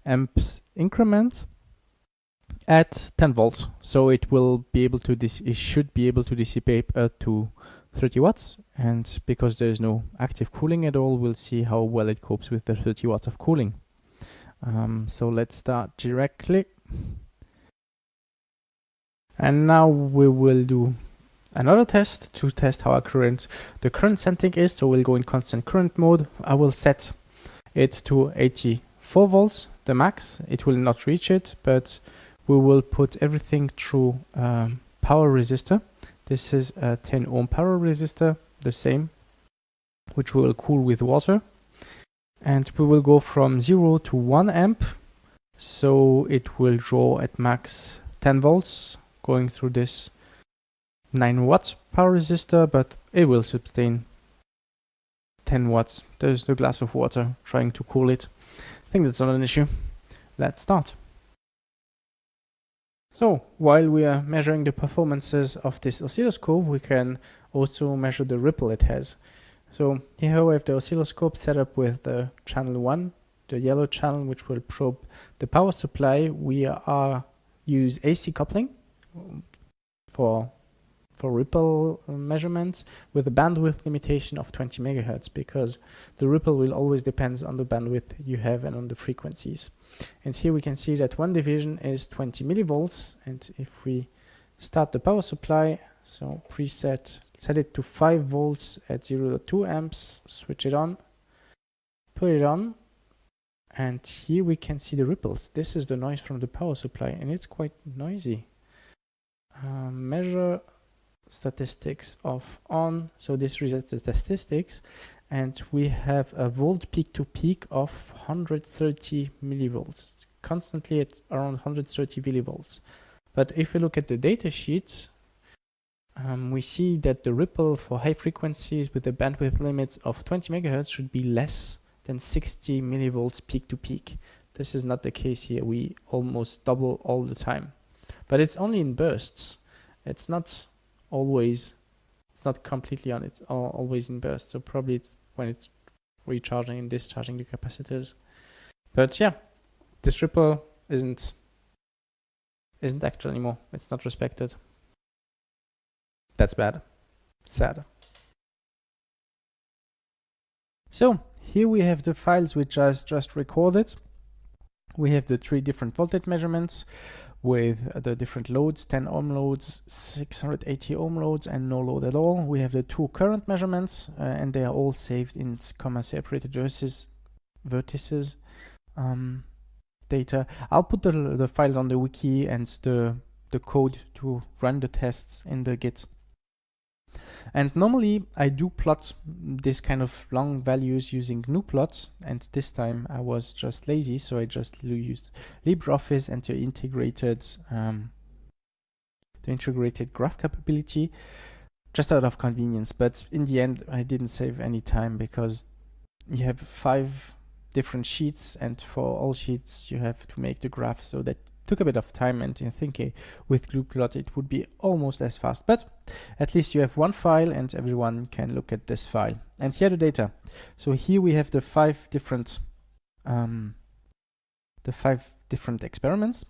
amps increment at 10 volts. So it will be able to, it should be able to dissipate uh, to 30 watts and because there is no active cooling at all, we'll see how well it copes with the 30 watts of cooling. Um, so let's start directly and now we will do another test to test how our current the current setting is. So we'll go in constant current mode. I will set it to 84 volts the max. It will not reach it but we will put everything through um, power resistor. This is a 10 ohm power resistor the same which we will cool with water. And we will go from 0 to 1 amp. So it will draw at max 10 volts going through this 9 watts power resistor, but it will sustain 10 watts. There's the glass of water trying to cool it. I think that's not an issue. Let's start. So while we are measuring the performances of this oscilloscope, we can also measure the ripple it has. So here we have the oscilloscope set up with the channel 1, the yellow channel which will probe the power supply. We are use AC coupling for for ripple uh, measurements with a bandwidth limitation of 20 megahertz because the ripple will always depends on the bandwidth you have and on the frequencies. And here we can see that one division is 20 millivolts and if we start the power supply so preset set it to 5 volts at 0.2 amps switch it on put it on and here we can see the ripples this is the noise from the power supply and it's quite noisy uh, measure statistics of on so this resets the statistics and we have a volt peak to peak of 130 millivolts constantly at around 130 millivolts. But if we look at the data sheet um, we see that the ripple for high frequencies with a bandwidth limit of 20 megahertz should be less than 60 millivolts peak to peak. This is not the case here. We almost double all the time but it's only in bursts. It's not always, it's not completely on, it's always in bursts. So probably it's when it's recharging and discharging the capacitors. But yeah, this ripple isn't isn't actual anymore. It's not respected. That's bad. Sad. So here we have the files which I just recorded. We have the three different voltage measurements with the different loads, 10 ohm loads, 680 ohm loads, and no load at all. We have the two current measurements, uh, and they are all saved in comma separated vertices, vertices um, data. I'll put the, the files on the wiki and the, the code to run the tests in the Git. And normally I do plot this kind of long values using gnuplot and this time I was just lazy so I just used LibreOffice and the integrated um, the integrated graph capability just out of convenience. But in the end I didn't save any time because you have five different sheets and for all sheets you have to make the graph so that took a bit of time and in thinking with gnuplot it would be almost as fast. But at least you have one file and everyone can look at this file. And here the data. So here we have the five different um, the five different experiments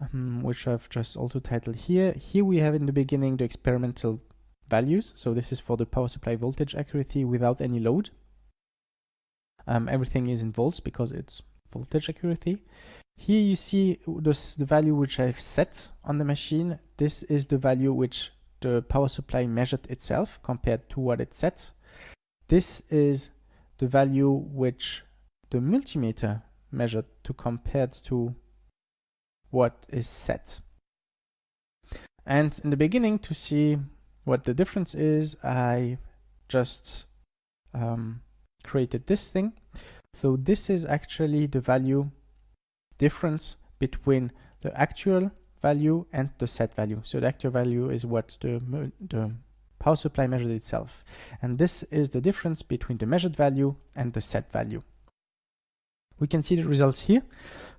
um, which I've just also titled here. Here we have in the beginning the experimental values. So this is for the power supply voltage accuracy without any load. Um, everything is in volts because it's voltage accuracy here you see this, the value which I've set on the machine. This is the value which the power supply measured itself compared to what it set. This is the value which the multimeter measured to compared to what is set. And in the beginning to see what the difference is, I just um, created this thing. So this is actually the value difference between the actual value and the set value. So the actual value is what the, the power supply measured itself. And this is the difference between the measured value and the set value. We can see the results here,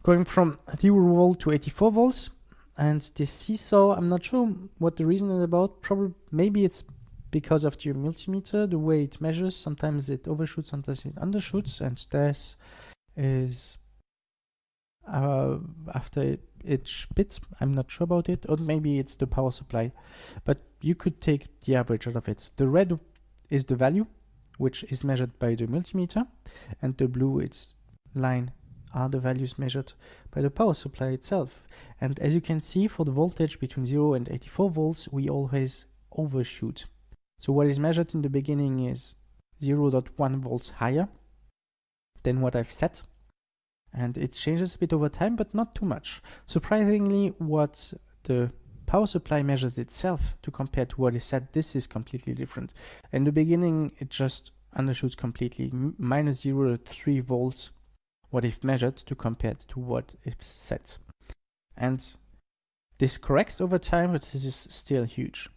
going from 0 volt to 84 volts. And the seesaw, I'm not sure what the reason is about. Probably, maybe it's because of the multimeter, the way it measures. Sometimes it overshoots, sometimes it undershoots. And this is uh, after each bit. I'm not sure about it, or maybe it's the power supply, but you could take the average out of it. The red is the value, which is measured by the multimeter, and the blue is line are the values measured by the power supply itself. And as you can see, for the voltage between 0 and 84 volts, we always overshoot. So what is measured in the beginning is 0.1 volts higher than what I've set and it changes a bit over time, but not too much. Surprisingly, what the power supply measures itself to compare to what is set, this is completely different. In the beginning, it just undershoots completely, minus 0 to 3 volts, what if measured to compare to what is set. And this corrects over time, but this is still huge.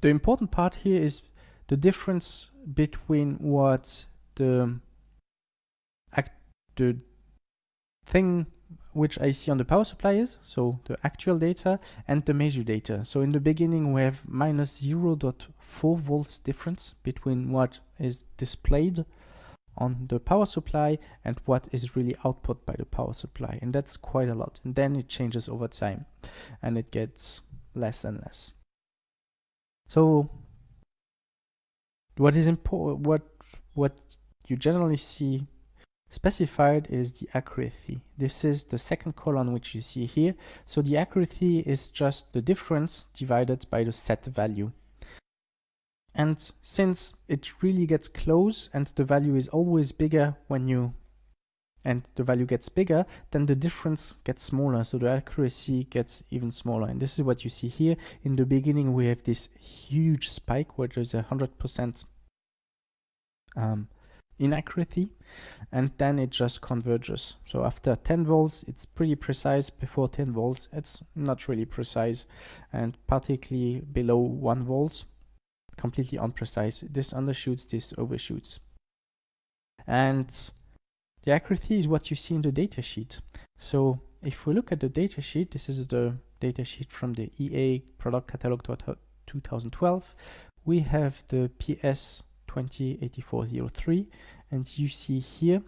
The important part here is the difference between what the the thing which I see on the power supply is, so the actual data and the measure data. So in the beginning we have minus 0.4 volts difference between what is displayed on the power supply and what is really output by the power supply and that's quite a lot and then it changes over time and it gets less and less. So what is important what what you generally see Specified is the accuracy. This is the second column which you see here. So the accuracy is just the difference divided by the set value. And since it really gets close and the value is always bigger when you and the value gets bigger, then the difference gets smaller. So the accuracy gets even smaller. And this is what you see here. In the beginning, we have this huge spike where there's a 100% um, inaccuracy and then it just converges. So after 10 volts it's pretty precise. Before 10 volts it's not really precise and particularly below 1 volt completely unprecise. This undershoots this overshoots. And the accuracy is what you see in the datasheet so if we look at the datasheet this is the datasheet from the EA product catalog 2012 we have the PS 208403 and you see here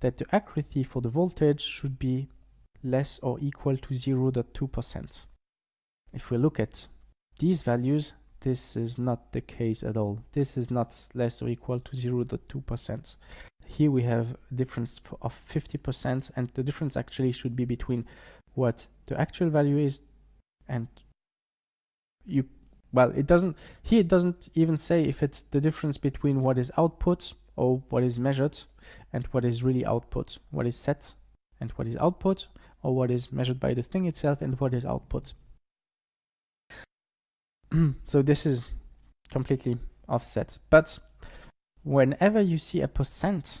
that the accuracy for the voltage should be less or equal to 0.2%. If we look at these values, this is not the case at all. This is not less or equal to 0.2%. Here we have a difference of 50% and the difference actually should be between what the actual value is and you well it doesn't here it doesn't even say if it's the difference between what is output or what is measured and what is really output what is set and what is output or what is measured by the thing itself and what is output. So this is completely offset. But whenever you see a percent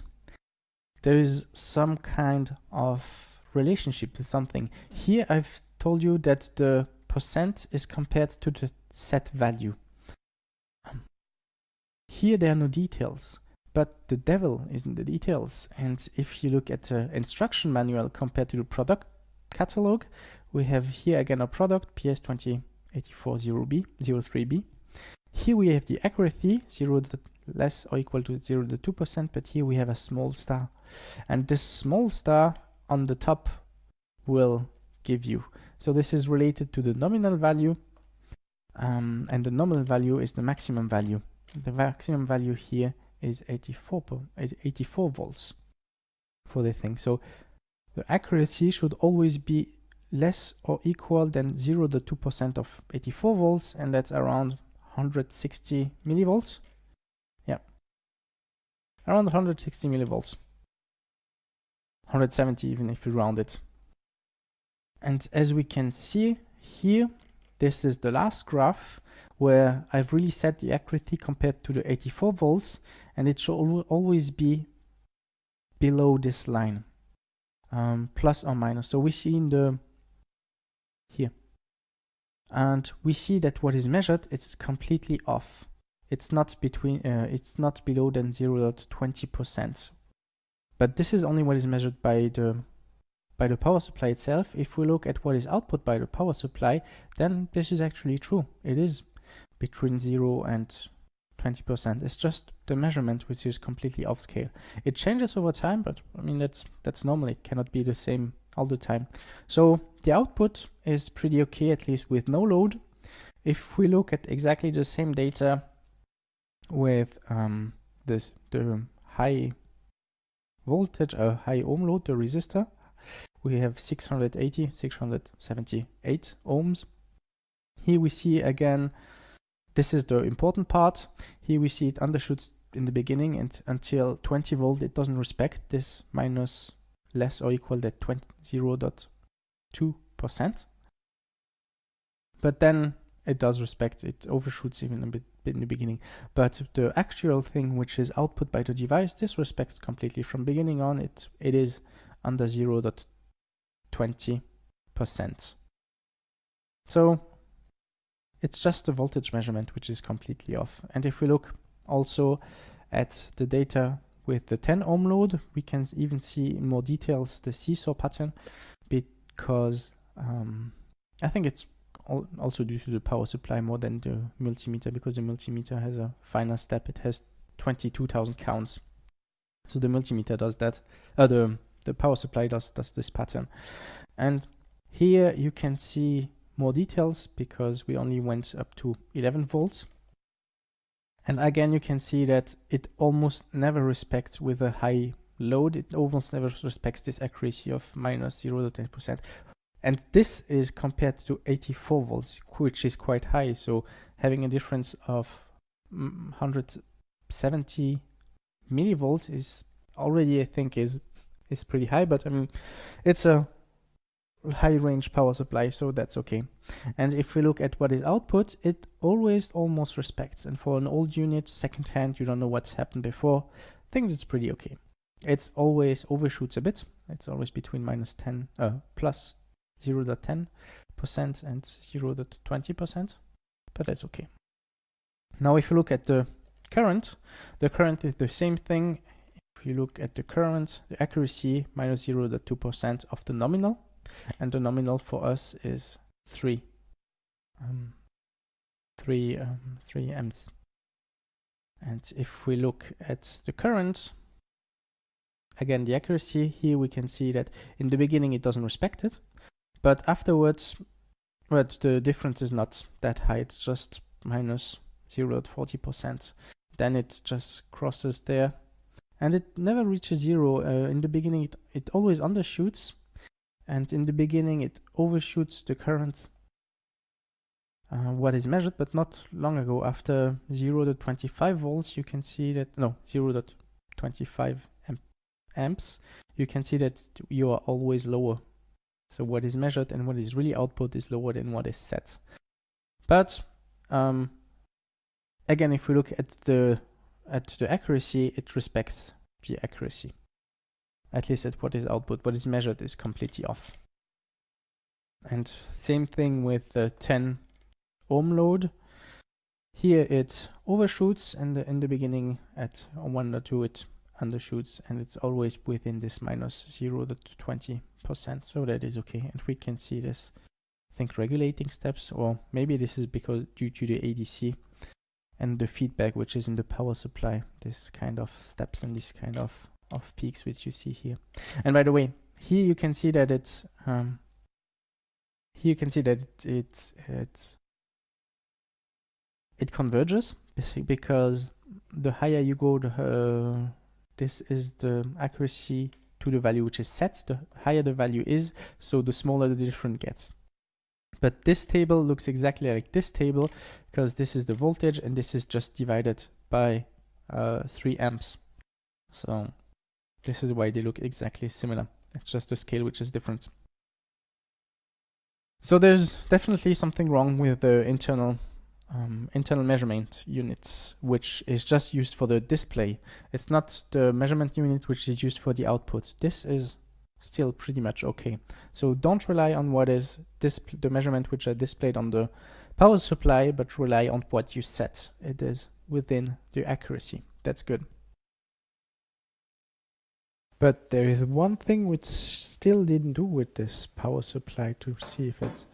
there is some kind of relationship to something. Here I've told you that the percent is compared to the set value. Um, here there are no details, but the devil is in the details. And if you look at the instruction manual compared to the product catalog, we have here again a product PS2084-0B, 03B. Here we have the accuracy, 0 less or equal to 0 to 2%, but here we have a small star. And this small star on the top will give you. So this is related to the nominal value um, and the nominal value is the maximum value. The maximum value here is 84, 84 volts for the thing. So the accuracy should always be less or equal than 0 to 2% of 84 volts and that's around 160 millivolts. Yeah, around 160 millivolts. 170 even if you round it. And as we can see here, this is the last graph where I've really set the accuracy compared to the 84 volts and it should always be below this line, um, plus or minus. So we see in the, here, and we see that what is measured, it's completely off. It's not between, uh, it's not below than 0 0.20%. But this is only what is measured by the by the power supply itself, if we look at what is output by the power supply, then this is actually true. It is between 0 and 20%. It's just the measurement which is completely off scale. It changes over time, but I mean, that's, that's normal. It cannot be the same all the time. So the output is pretty okay, at least with no load. If we look at exactly the same data with um, this, the high voltage, a uh, high ohm load, the resistor, we have 680, 678 ohms. Here we see again, this is the important part. Here we see it undershoots in the beginning and until 20 volt it doesn't respect this minus less or equal to 0.2 percent but then it does respect it overshoots even a bit, bit, in the beginning but the actual thing which is output by the device this respects completely from beginning on it it is under 0.2 20%. So it's just a voltage measurement which is completely off. And if we look also at the data with the 10 ohm load, we can even see in more details the seesaw pattern because um, I think it's also due to the power supply more than the multimeter because the multimeter has a finer step. It has 22,000 counts. So the multimeter does that. Uh, the the power supply does, does this pattern. And here you can see more details because we only went up to 11 volts. And again, you can see that it almost never respects with a high load. It almost never respects this accuracy of minus 0 to 10%. And this is compared to 84 volts, which is quite high. So having a difference of 170 mm, millivolts is already, I think, is is pretty high, but I mean, it's a high range power supply, so that's okay. And if we look at what is output, it always almost respects. And for an old unit, second hand, you don't know what's happened before, I think it's pretty okay. It's always overshoots a bit. It's always between minus 10, uh, plus 0 to 10% and 0 to 20%, but that's okay. Now, if you look at the current, the current is the same thing if you look at the current, the accuracy minus 0 to 2% of the nominal, and the nominal for us is 3. Um, 3, um, 3 amps. And if we look at the current, again the accuracy. Here we can see that in the beginning it doesn't respect it, but afterwards, but the difference is not that high. It's just minus 0 40%. Then it just crosses there and it never reaches zero. Uh, in the beginning, it, it always undershoots and in the beginning it overshoots the current uh, what is measured, but not long ago. After 0 to 25 volts, you can see that, no, 0 to 25 amp amps, you can see that you are always lower. So what is measured and what is really output is lower than what is set. But um, again, if we look at the at the accuracy, it respects the accuracy. At least at what is output, what is measured is completely off. And same thing with the 10 ohm load. Here it overshoots and in, in the beginning at 1 or 2 it undershoots and it's always within this minus 0 to 20 percent so that is okay and we can see this I think regulating steps or maybe this is because due to the ADC and the feedback which is in the power supply this kind of steps and this kind of of peaks which you see here. And by the way here you can see that it's um, here you can see that it, it's it's it converges because the higher you go the uh, this is the accuracy to the value which is set the higher the value is so the smaller the difference gets. But this table looks exactly like this table because this is the voltage and this is just divided by uh, 3 amps. So this is why they look exactly similar. It's just the scale which is different. So there's definitely something wrong with the internal um, internal measurement units, which is just used for the display. It's not the measurement unit which is used for the output. This is still pretty much okay. So don't rely on what is the measurement which are displayed on the power supply, but rely on what you set. It is within the accuracy. That's good. But there is one thing which still didn't do with this power supply to see if it's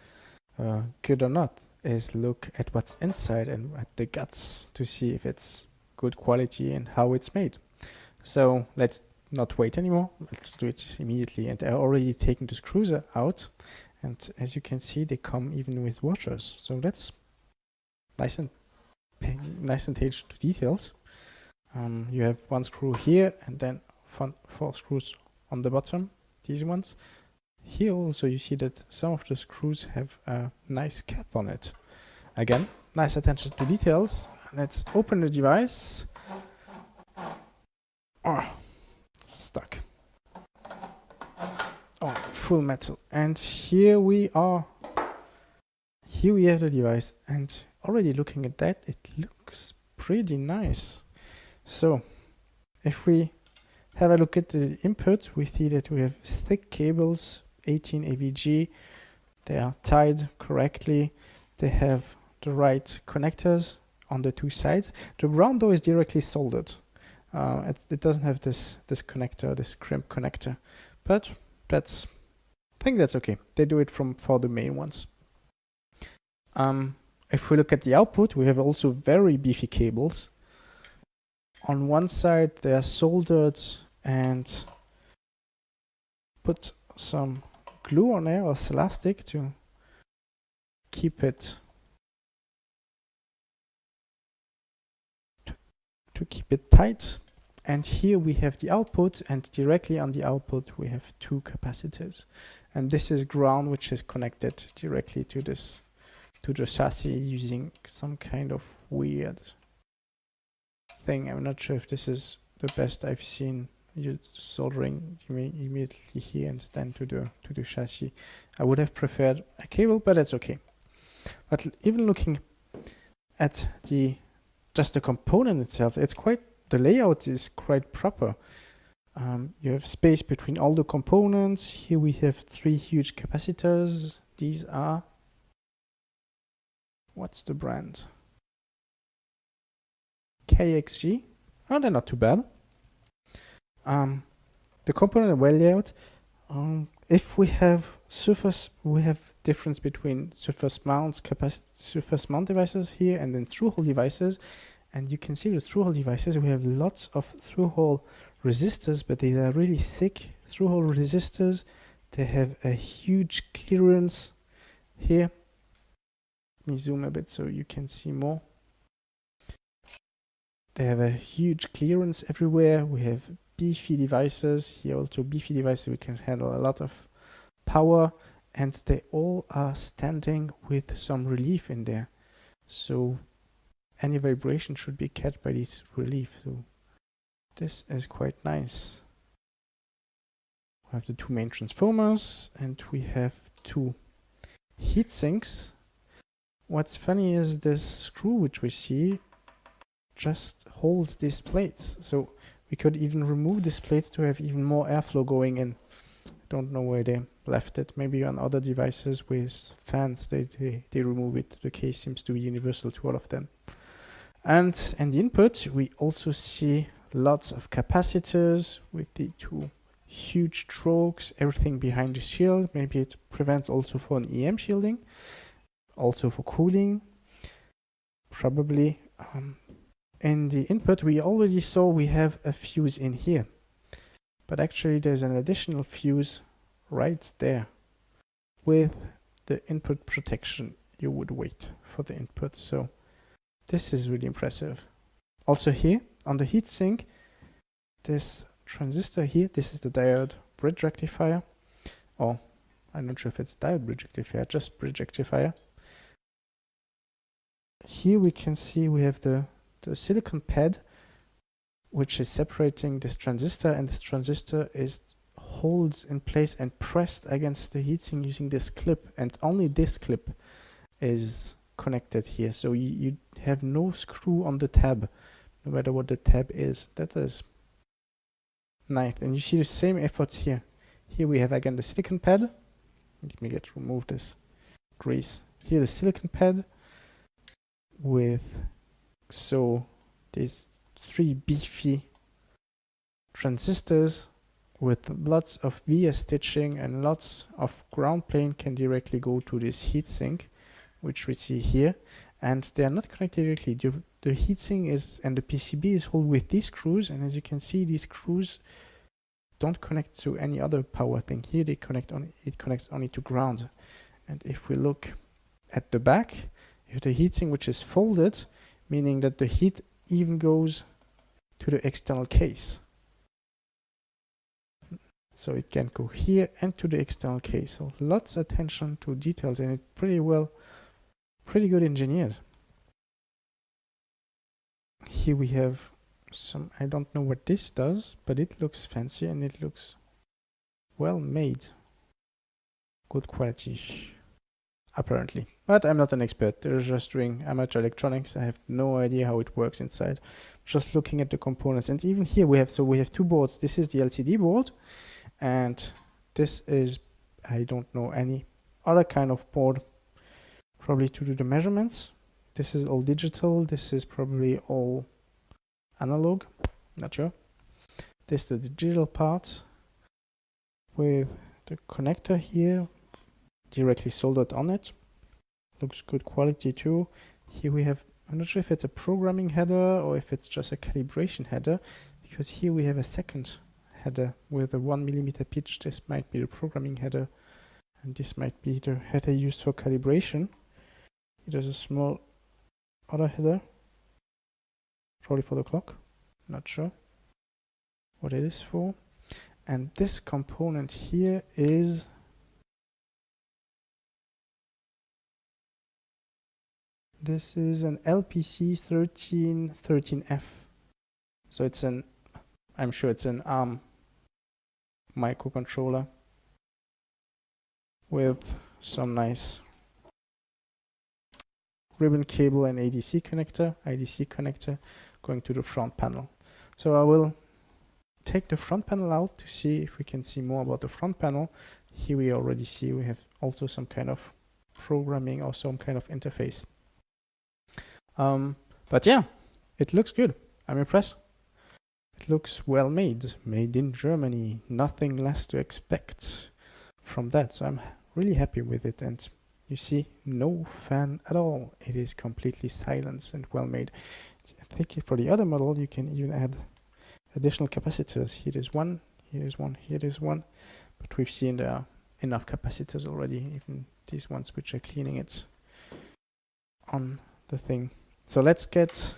uh, good or not is look at what's inside and at the guts to see if it's good quality and how it's made. So let's not wait anymore. Let's do it immediately. And I already taken the screws out. And as you can see, they come even with washers. So that's nice and nice and attention to details. Um, you have one screw here and then four screws on the bottom, these ones. Here also you see that some of the screws have a nice cap on it. Again, nice attention to details. Let's open the device. Oh, stuck. Full metal. And here we are. Here we have the device. And already looking at that, it looks pretty nice. So, if we have a look at the input, we see that we have thick cables, 18 AVG. They are tied correctly. They have the right connectors on the two sides. The ground though is directly soldered. Uh, it, it, doesn't have this this connector, this crimp connector, but that's I think that's okay. They do it from for the main ones. Um, if we look at the output, we have also very beefy cables. On one side, they are soldered and put some glue on there or elastic to keep it to, to keep it tight and here we have the output and directly on the output we have two capacitors and this is ground which is connected directly to this to the chassis using some kind of weird thing. I'm not sure if this is the best I've seen you soldering immediately here and then to the to the chassis. I would have preferred a cable but that's okay. But even looking at the just the component itself it's quite the layout is quite proper. Um, you have space between all the components. Here we have three huge capacitors. These are, what's the brand? KXG. Oh, they're not too bad. Um, the component layout. Um, if we have surface, we have difference between surface capacity, surface mount devices here, and then through-hole devices. and you can see the through-hole devices. We have lots of through-hole resistors, but they are really thick through-hole resistors. They have a huge clearance here. Let me zoom a bit so you can see more. They have a huge clearance everywhere. We have beefy devices. Here also beefy devices. We can handle a lot of power and they all are standing with some relief in there. So any vibration should be catched by this relief. So this is quite nice. We have the two main transformers and we have two heat sinks. What's funny is this screw which we see just holds these plates. So we could even remove these plates to have even more airflow going in. I don't know where they left it. Maybe on other devices with fans they, they, they remove it. The case seems to be universal to all of them. And in the input we also see lots of capacitors with the two huge chokes, everything behind the shield. Maybe it prevents also for an EM shielding, also for cooling. Probably um, in the input we already saw we have a fuse in here. But actually there's an additional fuse right there with the input protection you would wait for the input. So this is really impressive. Also here on the heatsink, this transistor here, this is the diode bridge rectifier. Or I'm not sure if it's diode bridge rectifier, just bridge rectifier. Here we can see we have the, the silicon pad which is separating this transistor and this transistor is holds in place and pressed against the heatsink using this clip and only this clip is connected here so you, you have no screw on the tab no matter what the tab is. That is nice and you see the same efforts here. Here we have again the silicon pad. Let me get remove this grease. Here the silicon pad with so these three beefy transistors with lots of via stitching and lots of ground plane can directly go to this heatsink which we see here. And they are not connected directly the, heatsink is and the PCB is held with these screws and as you can see these screws don't connect to any other power thing here they connect on it connects only to ground and if we look at the back you have the heatsink which is folded meaning that the heat even goes to the external case. So it can go here and to the external case. So lots of attention to details and it's pretty well, pretty good engineered. Here we have some, I don't know what this does, but it looks fancy and it looks well made. Good quality apparently. But I'm not an expert. They're just doing amateur electronics. I have no idea how it works inside. Just looking at the components. And even here we have, so we have two boards. This is the LCD board. And this is, I don't know, any other kind of board. Probably to do the measurements. This is all digital. This is probably all analog. Not sure. This is the digital part with the connector here directly soldered on it. Looks good quality too. Here we have, I'm not sure if it's a programming header or if it's just a calibration header, because here we have a second header with a one millimeter pitch. This might be the programming header, and this might be the header used for calibration. There's a small other header, probably for the clock, not sure what it is for. And this component here is This is an LPC 1313F. So it's an, I'm sure it's an ARM microcontroller with some nice ribbon cable and ADC connector, IDC connector going to the front panel. So I will take the front panel out to see if we can see more about the front panel. Here we already see we have also some kind of programming or some kind of interface. Um, but yeah, it looks good. I'm impressed. It looks well made, made in Germany. Nothing less to expect from that. So I'm really happy with it. And you see, no fan at all. It is completely silent and well made. I think for the other model you can even add additional capacitors. Here is one, here is one, here is one. But we've seen there are enough capacitors already, even these ones which are cleaning it on the thing. So let's get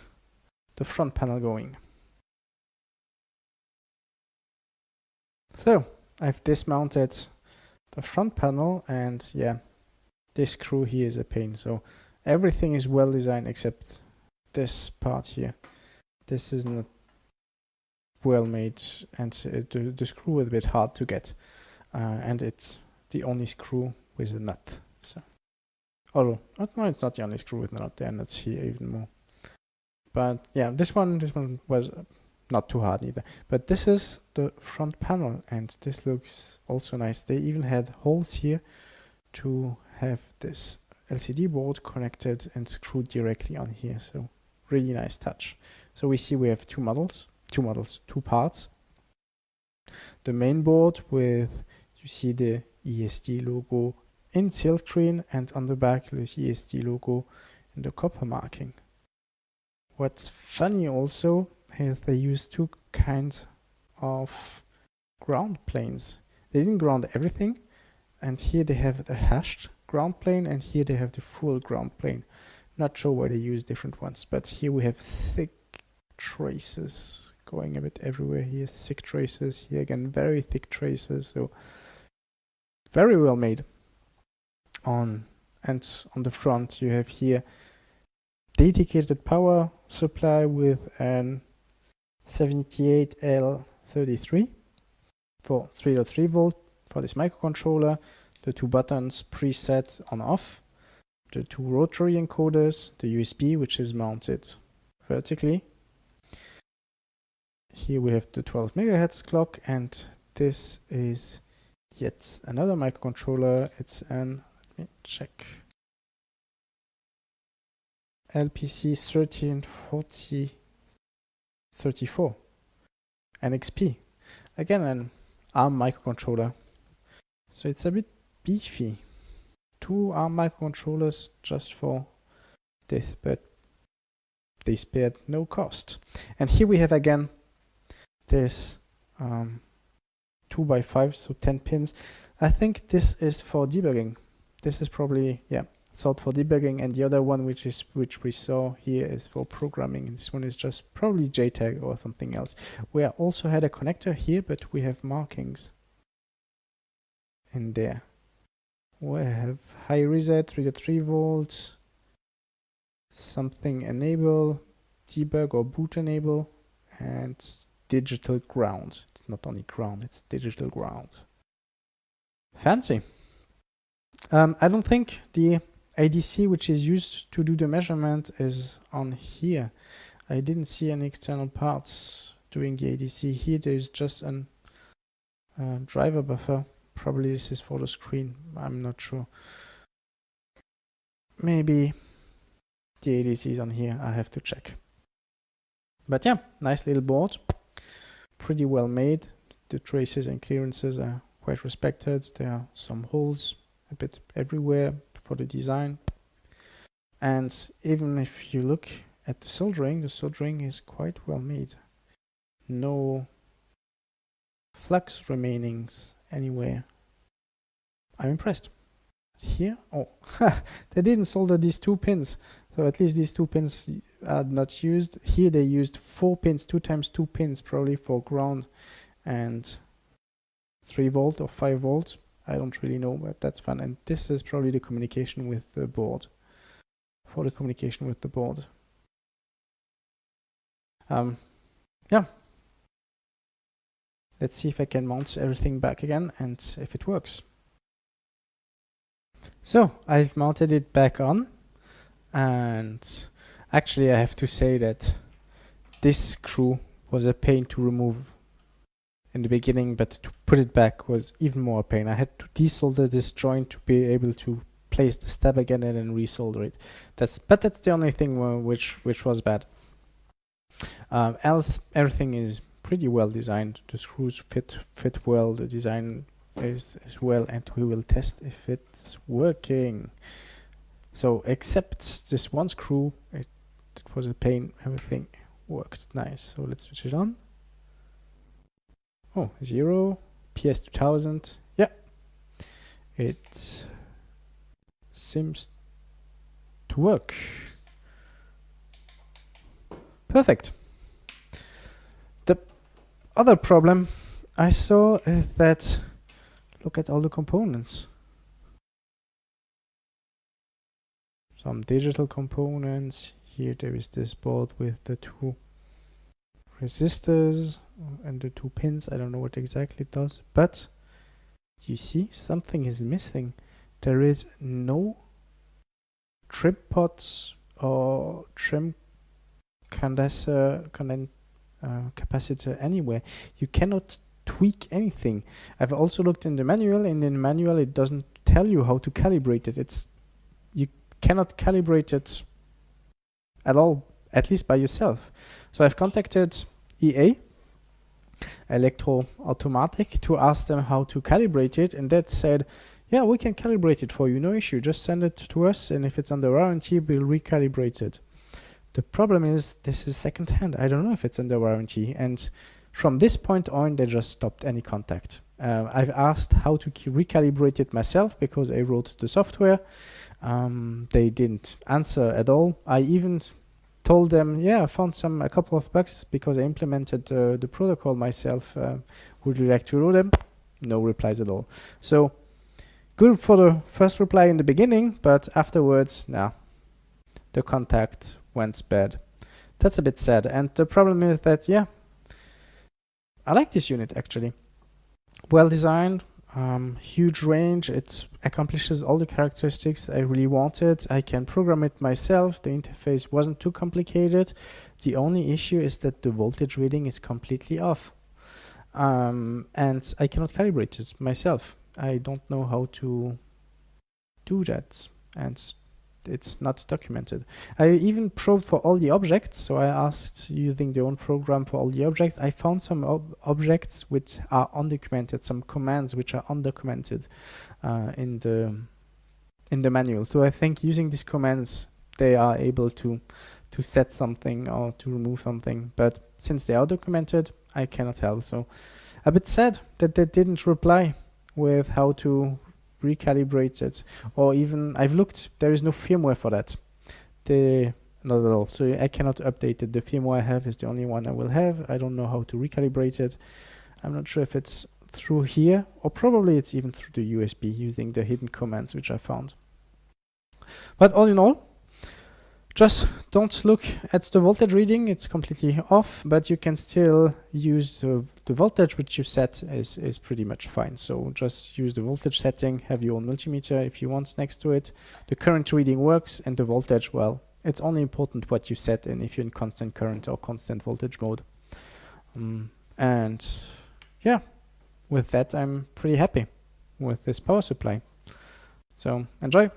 the front panel going. So I've dismounted the front panel and yeah, this screw here is a pain. So everything is well designed except this part here. This is not well made and the, the screw is a bit hard to get. Uh, and it's the only screw with a nut. So, although no, it's not the only screw with a nut. There nuts here even more. But yeah, this one, this one was not too hard either. But this is the front panel, and this looks also nice. They even had holes here to have this LCD board connected and screwed directly on here. So really nice touch. So we see we have two models, two models, two parts. The main board with, you see the ESD logo in silkscreen and on the back the ESD logo in the copper marking. What's funny also is they use two kinds of ground planes. They didn't ground everything and here they have the hashed ground plane and here they have the full ground plane. Not sure why they use different ones, but here we have thick traces going a bit everywhere. Here thick traces, here again very thick traces. So very well made. On and on the front you have here dedicated power supply with an 78L33 for 3.3 volt for this microcontroller the two buttons preset on off, the two rotary encoders, the USB which is mounted vertically. Here we have the 12 megahertz clock and this is yet another microcontroller. It's an, let me check, LPC 134034 NXP. Again, an ARM microcontroller. So it's a bit beefy. Two ARM microcontrollers just for this, but they spared no cost. And here we have again this um, 2 by 5 so 10 pins. I think this is for debugging. This is probably, yeah, sold for debugging and the other one which is which we saw here is for programming. and This one is just probably JTAG or something else. We also had a connector here, but we have markings in there we have high reset 3.3 volts something enable debug or boot enable and digital ground. It's not only ground it's digital ground. Fancy. Um, I don't think the ADC which is used to do the measurement is on here. I didn't see any external parts doing the ADC here there's just a uh, driver buffer Probably this is for the screen. I'm not sure. Maybe the ADC is on here. I have to check. But yeah, nice little board. Pretty well made. The traces and clearances are quite respected. There are some holes a bit everywhere for the design. And even if you look at the soldering, the soldering is quite well made. No flux remainings anywhere. I'm impressed. Here, oh, they didn't solder these two pins. So at least these two pins are not used. Here they used four pins, two times two pins, probably for ground and three volt or five volt. I don't really know, but that's fun. And this is probably the communication with the board. For the communication with the board. Um, yeah, Let's see if I can mount everything back again and if it works. So I've mounted it back on and actually I have to say that this screw was a pain to remove in the beginning but to put it back was even more pain. I had to desolder this joint to be able to place the step again and then resolder it. That's but that's the only thing which which was bad. Um, else everything is pretty well designed. The screws fit fit well. The design is as well, and we will test if it's working. So except this one screw, it, it for the pain, everything worked nice. So let's switch it on. Oh, zero, PS 2000. Yeah, it seems to work. Perfect. The other problem I saw is that look at all the components. Some digital components. Here there is this board with the two resistors and the two pins. I don't know what exactly it does, but you see something is missing. There is no trim pots or trim condenser conden uh, capacitor anywhere. You cannot tweak anything. I've also looked in the manual and in the manual it doesn't tell you how to calibrate it. It's you cannot calibrate it at all, at least by yourself. So I've contacted EA Electro Automatic to ask them how to calibrate it and that said yeah we can calibrate it for you no issue just send it to us and if it's under warranty we'll recalibrate it the problem is this is second hand. I don't know if it's under warranty. And from this point on, they just stopped any contact. Uh, I've asked how to recalibrate it myself because I wrote the software. Um, they didn't answer at all. I even told them, yeah, I found some a couple of bugs because I implemented uh, the protocol myself. Uh, would you like to know them? No replies at all. So good for the first reply in the beginning, but afterwards, nah, the contact went bad. That's a bit sad. And the problem is that, yeah, I like this unit actually. Well designed, um, huge range. It accomplishes all the characteristics I really wanted. I can program it myself. The interface wasn't too complicated. The only issue is that the voltage reading is completely off. Um, and I cannot calibrate it myself. I don't know how to do that. And it's not documented. I even probed for all the objects, so I asked using the own program for all the objects. I found some ob objects which are undocumented, some commands which are undocumented uh, in the in the manual. So I think using these commands, they are able to to set something or to remove something. But since they are documented, I cannot help. So a bit sad that they didn't reply with how to recalibrate it. Or even I've looked there is no firmware for that. The not at all. So I cannot update it. The firmware I have is the only one I will have. I don't know how to recalibrate it. I'm not sure if it's through here or probably it's even through the USB using the hidden commands which I found. But all in all just don't look at the voltage reading, it's completely off, but you can still use the, the voltage which you set is, is pretty much fine. So just use the voltage setting, have your own multimeter if you want next to it. The current reading works and the voltage, well, it's only important what you set in if you're in constant current or constant voltage mode. Um, and yeah, with that I'm pretty happy with this power supply. So enjoy!